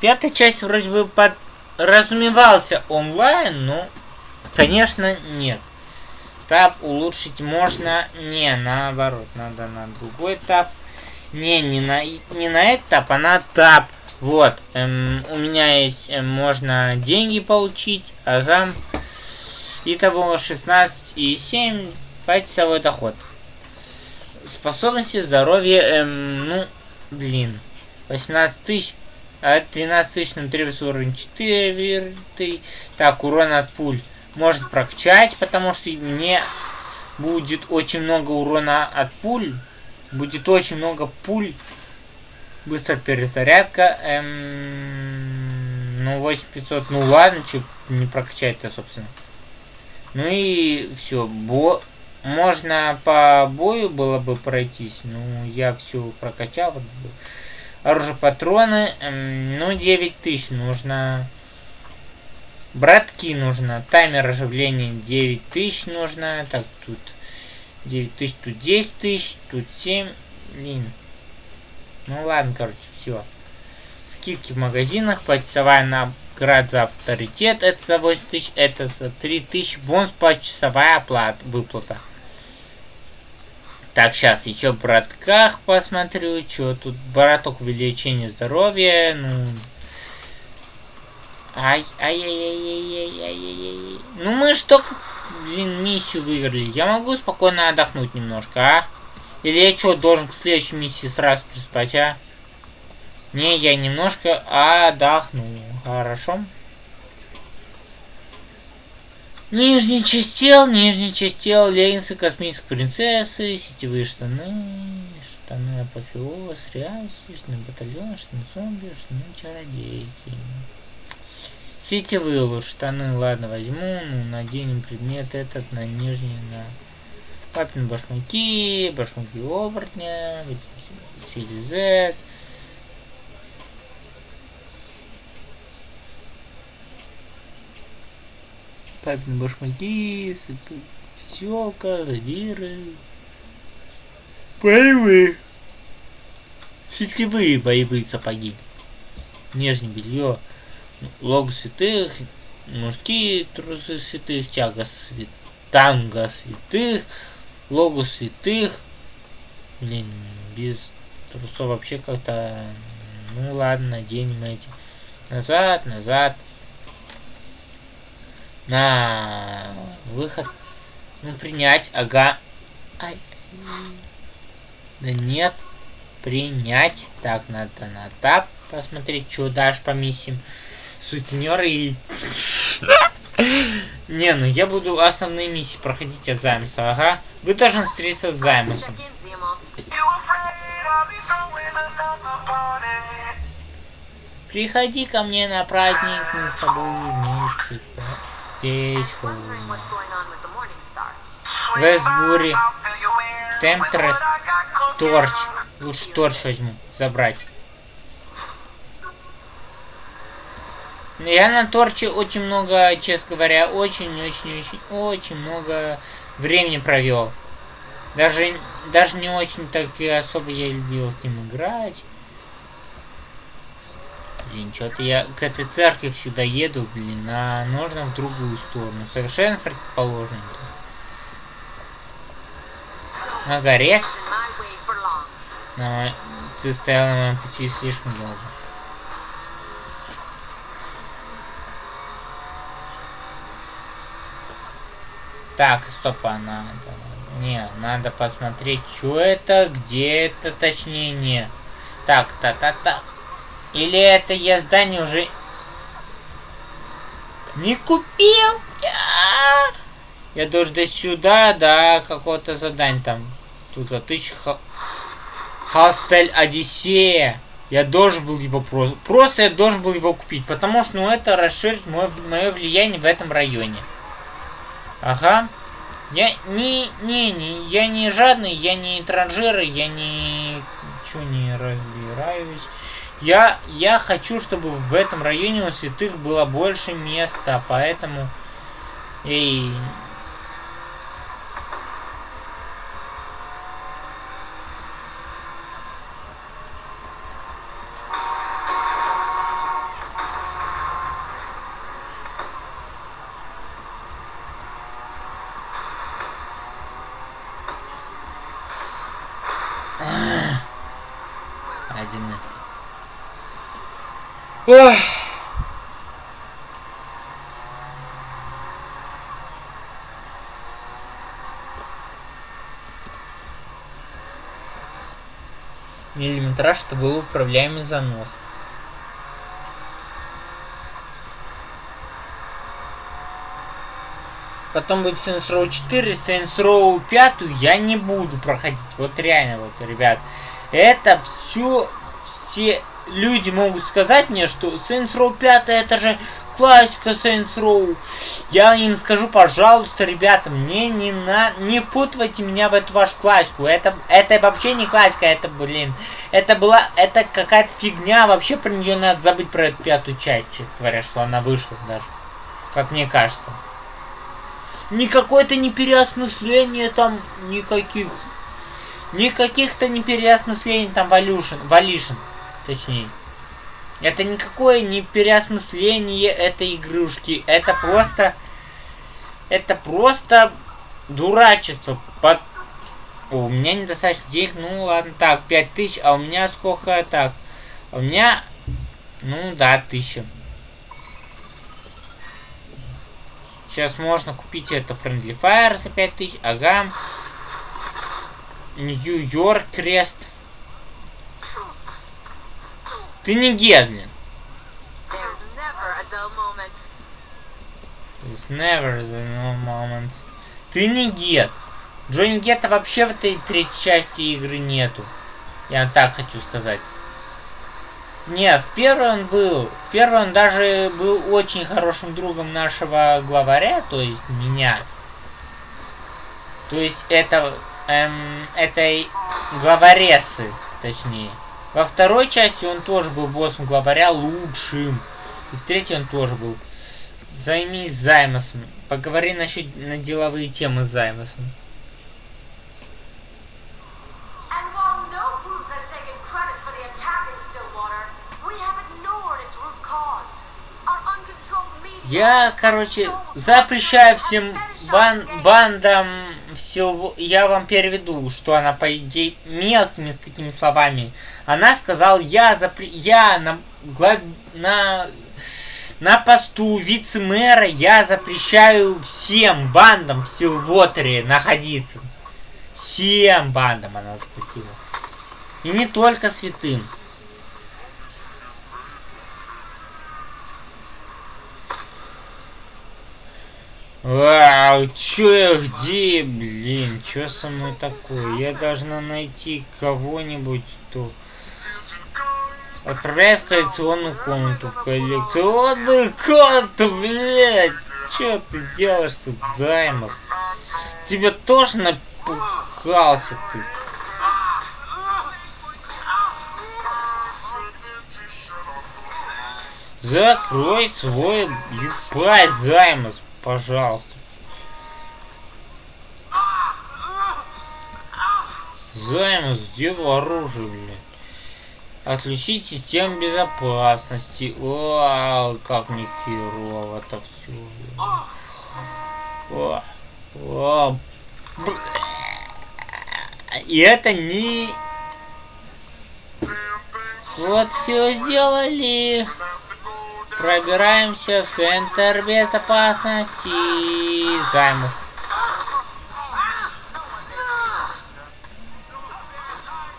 Пятая часть вроде бы подразумевался онлайн, но, конечно, нет. Тап улучшить можно, не, наоборот, надо на другой тап. Не, не на, не на этот тап, а на тап. Вот, эм, у меня есть, эм, можно деньги получить, ага. Итого 16 и 7 почасовой доход. Способности, здоровье, эм, ну, блин, 18 тысяч. А 12 тысяч нам требуется уровень 4. Так, урон от пуль может прокачать, потому что мне будет очень много урона от пуль. Будет очень много пуль. Быстрая перезарядка. Эм, ну, 8500. Ну ладно, что не прокачать-то, собственно. Ну и все. Бо можно по бою было бы пройтись. Ну, я все прокачал. Оружие, патроны. Эм, ну, 9000 нужно. Братки нужно. Таймер оживления 9000 нужно. Так, тут 9000, тут 10 тысяч, тут 7. Блин. Ну ладно, короче, все. Скидки в магазинах. Почасовая награда за авторитет. Это за 8 тысяч. Это за 3 тысячи. Бонус почасовая оплата. Выплата. Так, сейчас еще братках посмотрю, что тут браток увеличение здоровья, ну... Ай, ай, ай, ай, ай, ай, ай, ай. Ну мы что, блин, миссию выиграли. Я могу спокойно отдохнуть немножко, а? Или я что, должен к следующей миссии сразу приспать, а? Не, я немножко отдохну. Хорошо. Нижний часть тел, нижний часть тел, леггинсы космической принцессы, сетевые штаны, штаны апофеоз, ряс, штаны батальон, штаны зомби, штаны чародейки. Сетевые лучше штаны, ладно, возьму, ну, наденем предмет этот на нижний, на папин башмаки, башмаки оборотня, сили Z, папин башмаки, веселка, задиры. Боевые. Сетевые боевые сапоги. Нижнее белье. Лог святых. Мужские трусы святых. Тяга святых. Танго святых. Логу святых. Блин, без трусов вообще как-то... Ну ладно, наденем эти. Назад, назад на выход. Ну, принять, ага. Ай. Да нет. Принять. Так, надо на тап посмотреть, что дашь по миссиям. Сутенер и... Не, ну я буду основные миссии проходить от Займса, ага. Вы должны встретиться с Займусом. Приходи ко мне на праздник, мы с тобой вместе здесь. Вестбури. Темптрес. Торч. Лучше торч возьму. Забрать. Я на торче очень много, честно говоря, очень-очень-очень-очень много времени провел. Даже, даже не очень так и особо я любил с ним играть. Блин, что-то я к этой церкви сюда еду, блин, а нужно в другую сторону. Совершенно противоположную. На горе? На, ты стоял на моем пути слишком долго. Так, стоп, а надо... Не, надо посмотреть, что это, где это, точнее, не. Так, та-та-та. Или это я здание уже не купил? Я должен до сюда, да, какого-то задания там. Тут за тысячу... Хастель Одиссея. Я должен был его просто... Просто я должен был его купить, потому что, ну, это расширит мое, мое влияние в этом районе. Ага. Я не, не, не, я не жадный, я не транжиры, я не... Ничего не разбираюсь. Я, я хочу, чтобы в этом районе у святых было больше места, поэтому... Эй... Ох. Миллиметраж это был управляемый занос. Потом будет Saints Row 4, Saints Row 5 я не буду проходить. Вот реально, вот, ребят. Это все, все люди могут сказать мне, что Saints Row 5 это же классика Saints Row. Я им скажу, пожалуйста, ребята, мне не на... не впутывайте меня в эту вашу классику. Это, это вообще не классика, это, блин, это была, это какая-то фигня. Вообще про нее надо забыть про эту пятую часть, честно говоря, что она вышла даже. Как мне кажется. Никакое-то не переосмысление там никаких. Никаких-то не переосмыслений там валюшин, валишин, точнее. Это никакое не переосмысление этой игрушки. Это просто... Это просто дурачество. Под... О, у меня недостаточно денег. Ну ладно, так, 5000. А у меня сколько так? У меня... Ну да, 1000. Сейчас можно купить это Friendly Fire за 5000. Ага. Нью-Йорк крест. Ты не Гедлин. There's never a dull moment. The no. Ты не Гет. Джонни Гетта вообще в этой третьей части игры нету. Я так хочу сказать. Не, в первой он был. В первой он даже был очень хорошим другом нашего главаря, то есть меня. То есть это эм, этой главарессы, точнее. Во второй части он тоже был боссом главаря лучшим. И в третьей он тоже был. Займись Займосом. Поговори насчет на деловые темы с Займосом. Я, короче, запрещаю всем бан бандам все. Я вам переведу, что она по идее мелкими такими словами. Она сказала, я запре... я на глав... на на посту вице-мэра я запрещаю всем бандам в Силвотере находиться. Всем бандам она запретила. И не только святым. Вау, чё я где, блин, чё со мной такое? Я должна найти кого-нибудь, кто... Отправляй в коллекционную комнату, в коллекционную комнату, блядь! Чё ты делаешь тут, Займов? Тебе тоже напухался ты. Закрой свой ебать, Займос, пожалуйста. Займос, где оружие, блядь? Отключить систему безопасности. Вау, как мне херово это все. О, о, И это не... Вот все сделали. Пробираемся в центр безопасности. Займус.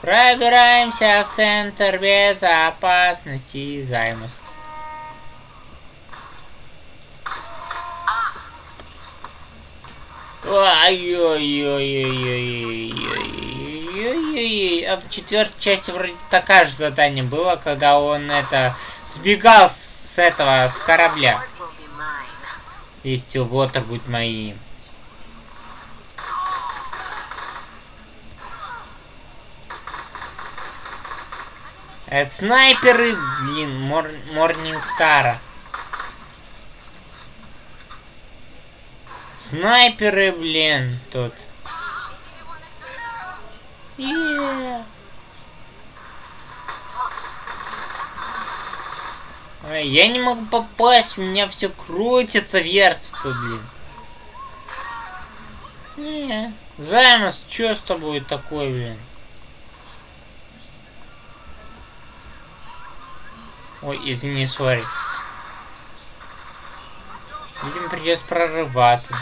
Пробираемся в центр безопасности. Займус. Ой-ой-ой-ой-ой-ой-ой-ой-ой. А в четвертой части вроде такая же задание было, когда он это сбегал с с этого, с корабля. И Стил будет моим. Это снайперы, блин, мор Морнинг Стара. Снайперы, блин, тут. Yeah. Я не могу попасть, у меня все крутится, вертится тут, блин. Не, Займос, что с тобой такое, блин? Ой, извини, сори. Видимо, придется прорываться.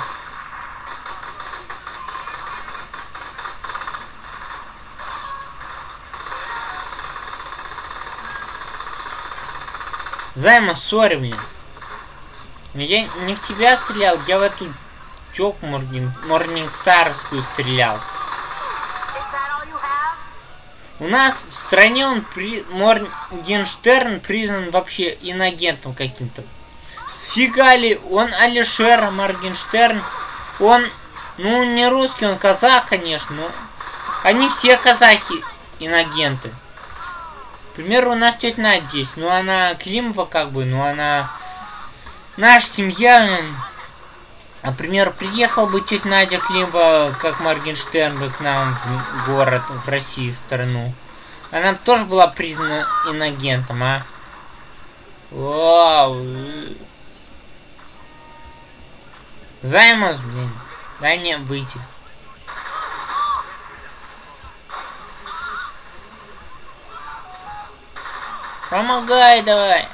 Займа, сори, блин. Я не в тебя стрелял, я в эту тёлку Морнинг, Морнингстарскую стрелял. У нас в стране он при... Моргенштерн признан вообще инагентом каким-то. Сфига ли, он Алишер Моргенштерн, он, ну, не русский, он казах, конечно, но они все казахи инагенты. К примеру, у нас тетя Надя здесь, ну, она Климова как бы, ну, она наша семья. Например, приехал бы тетя Надя Климова, как Моргенштерн бы к нам в город, в Россию, в страну. Она тоже была признана инагентом, а? Вау. Займус, блин. Дай мне выйти. Помогай давай.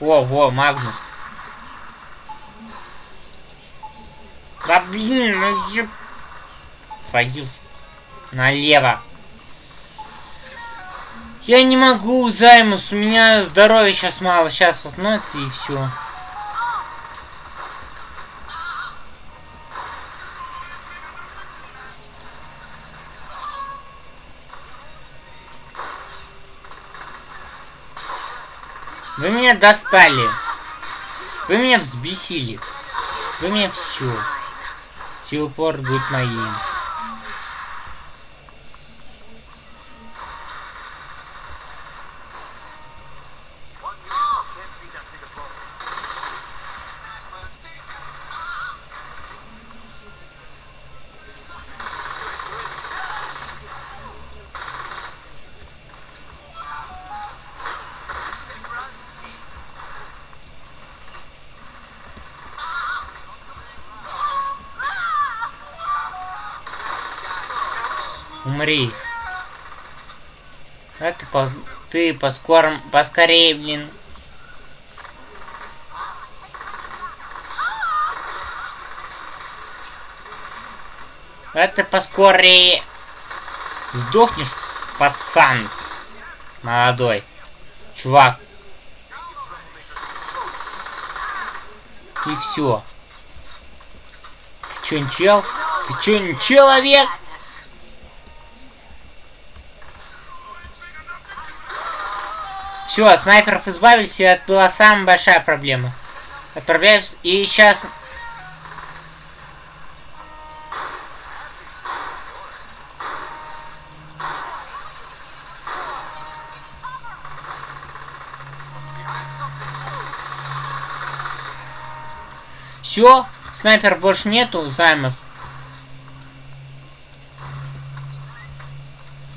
Во, во, Магнус. Да блин, ну еб... Твою. Налево. Я не могу, Займус, у меня здоровья сейчас мало, сейчас остановится и все. Вы меня достали. Вы меня взбесили. Вы меня все. Стилпорт будет моим. Умри. А по... ты поскором... поскорее, блин. Ты поскорее. Сдохнешь, пацан. Молодой. Чувак. И все. Ты чё, чел? Ты чё, человек? Все, снайперов избавились, и это была самая большая проблема. Отправляюсь, и сейчас... Все, снайпер больше нету, Займос.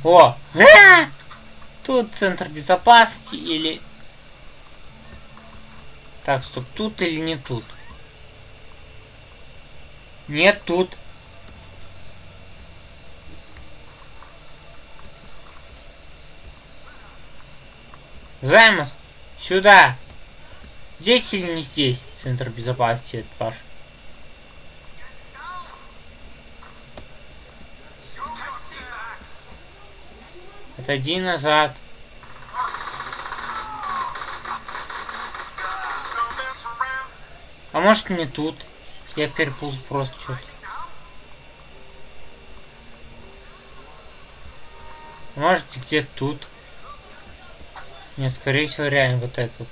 О! А! Тут центр безопасности или... Так, стоп, тут или не тут? Нет, тут. Займос, сюда. Здесь или не здесь? Центр безопасности этот ваш. Отойди назад. А может не тут? Я перепутал просто что-то. Может где тут? Нет, скорее всего реально вот этот вот.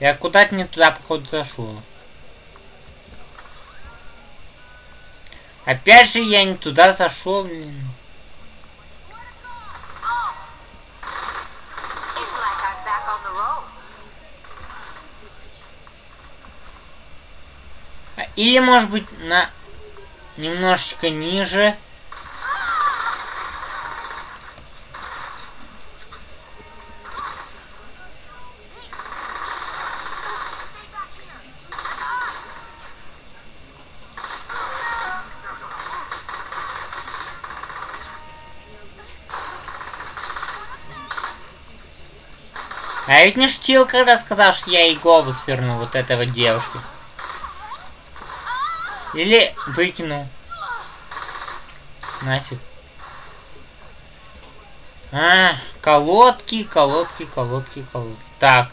Я куда-то не туда, походу, зашел. Опять же я не туда зашел, блин. Или, может быть, на немножечко ниже. А ведь не шутил, когда сказал, что я и голову свернул вот этого девушки. Или выкину. Нафиг. А, колодки, колодки, колодки, колодки. Так.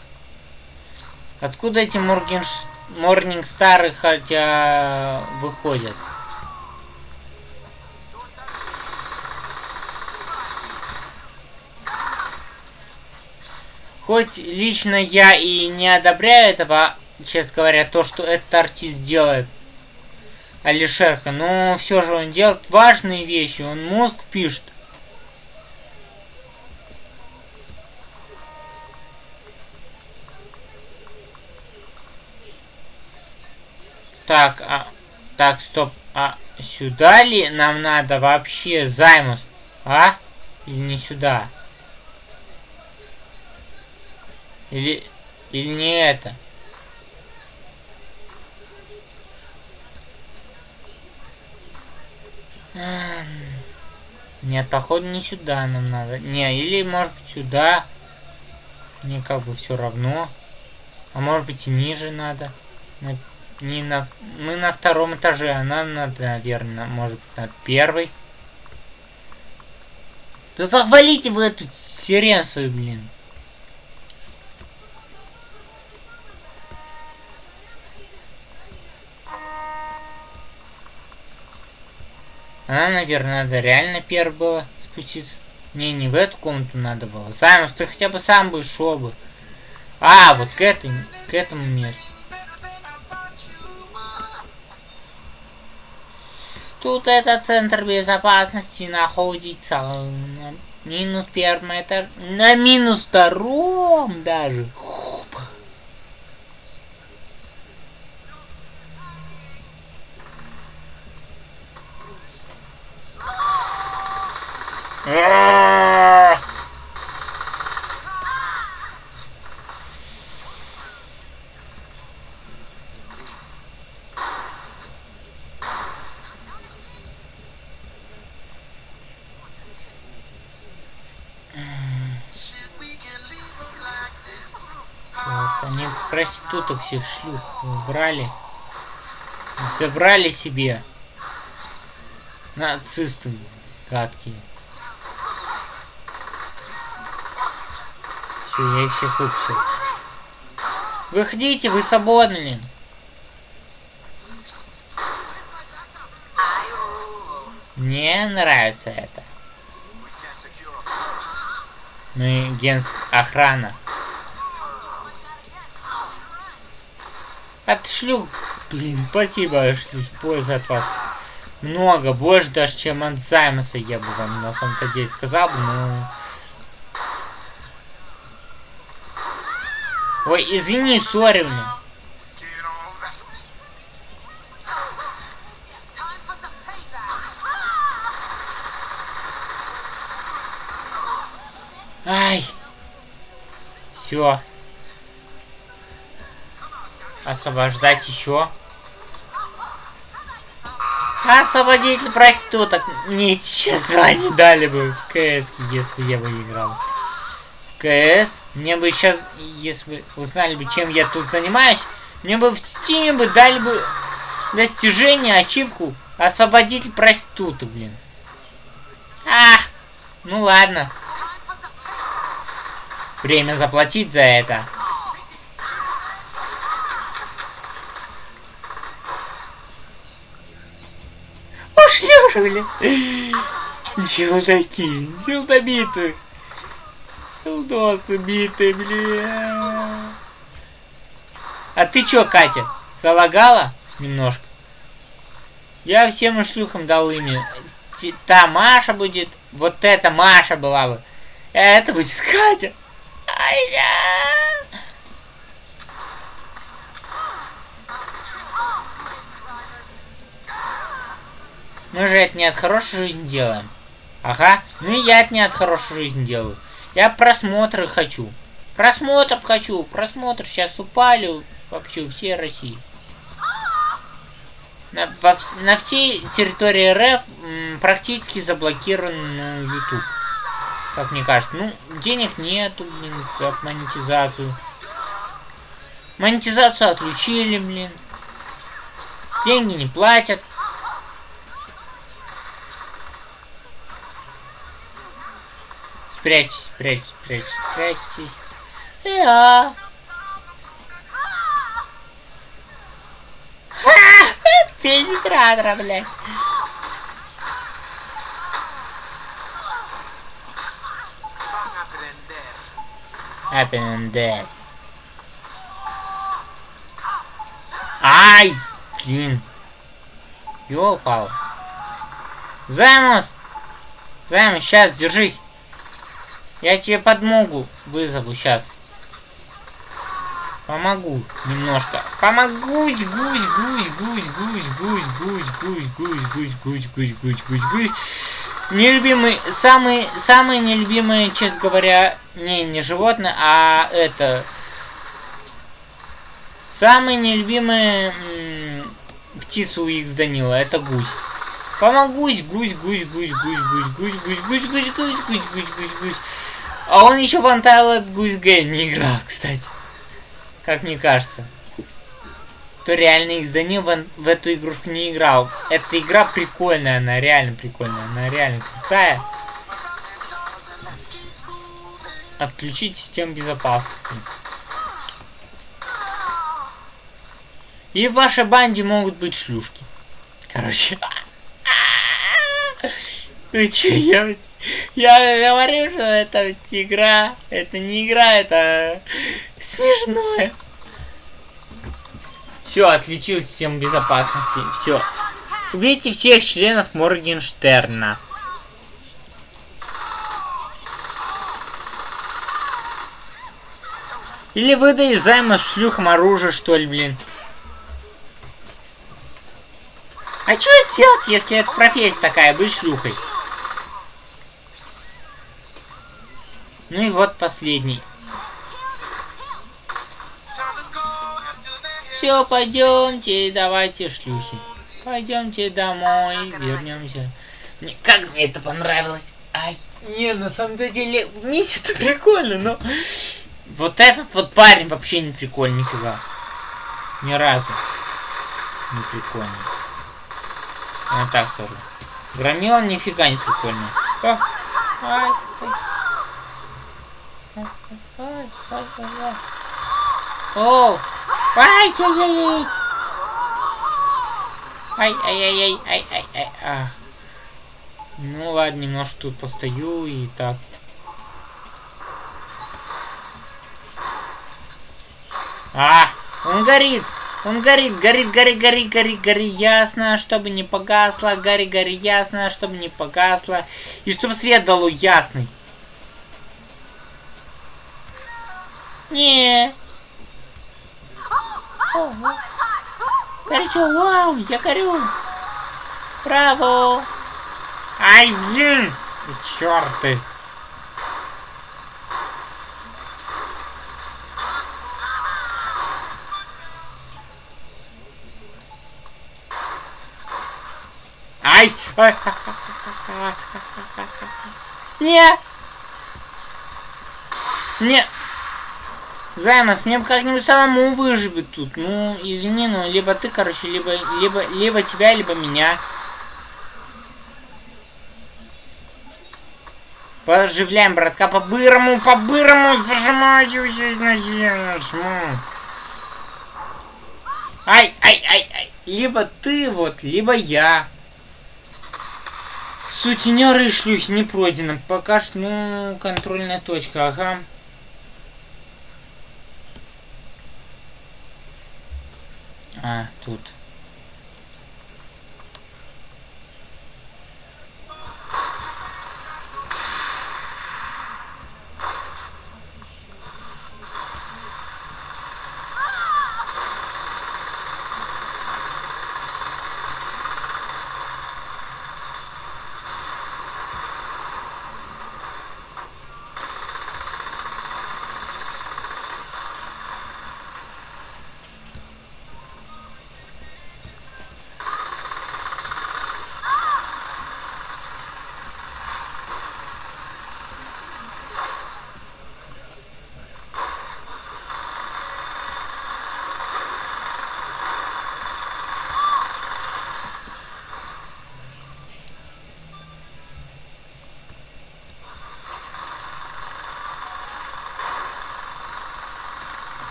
Откуда эти Моргенш... Морнингстары хотя выходят? Хоть лично я и не одобряю этого, честно говоря, то, что этот артист делает, Алишерка, но все же он делает важные вещи, он мозг пишет. Так, а, так, стоп, а сюда ли нам надо вообще займус, а? Или не сюда? Или, или не это? Нет, походу не сюда нам надо. Не, или может быть сюда. Мне как бы все равно. А может быть и ниже надо. На, не на, мы на втором этаже, а нам надо, наверное, может быть на первый. Да захвалите вы эту сирен свою, блин. Нам, наверное, надо реально первый было спуститься. Не, не в эту комнату надо было. Саймус, ты хотя бы сам бы шел бы. А, вот к, этой, к этому месту. Тут это центр безопасности находится на минус первом этаже. На минус втором даже. Хуп. А! Так, они проституток всех шлюх брали. Собрали себе. Нацисты гадкие. Все, я. Выходите, вы свободны. Мне нравится это. Мы генс охрана. Отшлю. Блин, спасибо, шлю. Польза от вас. Много, больше даже, чем от Займаса, я бы вам на самом-то деле сказал но... Ой, извини, сори мне. Get all that. Time for some payback. Ай. Все. Освобождать еще. Освободитель проституток. Мне сейчас звание дали бы в КС, если я бы играл. КС. Мне бы сейчас, если узнали бы, чем я тут занимаюсь, мне бы в стиме бы дали бы достижение, ачивку освободитель проституток, блин. А, ну ладно. Время заплатить за это. Ушлёжили. Дилдаки, дилдобиты. Дилдосы биты, бля. А ты чё, Катя, залагала немножко? Я всем шлюхам дал имя. Та Маша будет, вот эта Маша была бы. А это будет Катя. Ай-я! Мы же это не от хорошей жизни делаем. Ага, ну и я это не от хорошей жизни делаю. Я просмотры хочу. Просмотр хочу, просмотр сейчас упали вообще у всей России. На, во на всей территории РФ м, практически заблокирован ну, YouTube. Как мне кажется. Ну, денег нету, блин, за монетизацию. Монетизацию отключили, блин. Деньги не платят. Прячьтесь, прячьтесь, прячьтесь, прячьтесь. Эа! А, пенетратора, блядь. Аппендер. Ай! Блин. Ёлпал. Займус! Займус, сейчас, держись. Я тебе подмогу вызову сейчас. Помогу немножко. Помогу, гусь, гусь, гусь, гусь, гусь, гусь, гусь, гусь, гусь, гусь, гусь, гусь, гусь, гусь, гусь. Нелюбимый, самый, самый нелюбимый, честно говоря, не, не животное, а это... Самый нелюбимый птица у Икс Данила, это гусь. Помогусь, гусь, гусь, гусь, гусь, гусь, гусь, гусь, гусь, гусь, гусь, гусь, гусь, гусь, гусь. А он еще в Untitled Goose Game не играл, кстати. Как мне кажется. То реально Икс Данил в, в эту игрушку не играл. Эта игра прикольная, она реально прикольная, она реально крутая. Отключить систему безопасности. И в вашей банде могут быть шлюшки. Короче. Ну че, я, (laughs) я говорю, что это игра. Это не игра, это смешное. Все, отключил систему безопасности. Все. Убейте всех членов Моргенштерна. Или выдаешь займа шлюхам оружие, что ли, блин. А что делать, если это профессия такая, быть шлюхой? Ну и вот последний. Все, пойдемте, давайте, шлюхи. Пойдемте домой, вернемся. Мне, как мне это понравилось. Ай, не, на самом деле, миссия это прикольно, но... Вот этот вот парень вообще не прикольный, нифига. Ни разу. Не прикольный. Я так скажу. Громила нифига не прикольный. О, ай, ай. Ай, ай, ай, ай. О, ай, ай, ай, ай. Ай, ай, ай, ай, а. Ну ладно, немножко тут постою и так. А, он горит. Он горит, горит, горит, горит, горит, горит, ясно, чтобы не погасло, гори, гори, ясно, чтобы не погасло, и чтобы свет дало ясный. Не. Ого. Горячо, вау, я горю. Браво. Ай, блин, черты. Ай! Не! Не! Займас, мне бы как-нибудь самому выживет тут. Ну, извини, ну, либо ты, короче, либо, либо, либо тебя, либо меня. Поживляем, братка, по-бырому, по-бырому зажимаю здесь на жму. Ай, ай, ай, ай. Либо ты вот, либо я. Сутенеры и шлюхи не пройдено. Пока что, ну, контрольная точка, ага. А, тут.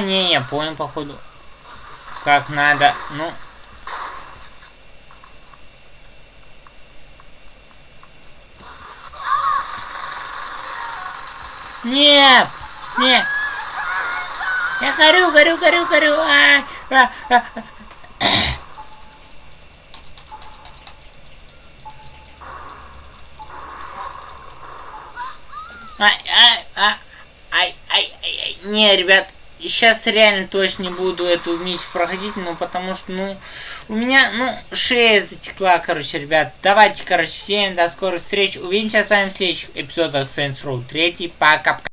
Не, я понял, походу. Как надо. Ну. Нет! Нет! Я горю, горю, горю, горю! А, а, а, а. Ай, ай, ай, ай, ай, ай, ай. Не, ребят, сейчас реально точно не буду эту миссию проходить, ну, потому что, ну, у меня, ну, шея затекла, короче, ребят. Давайте, короче, всем до скорых встреч. Увидимся с вами в следующих эпизодах Saints Row 3. Пока-пока.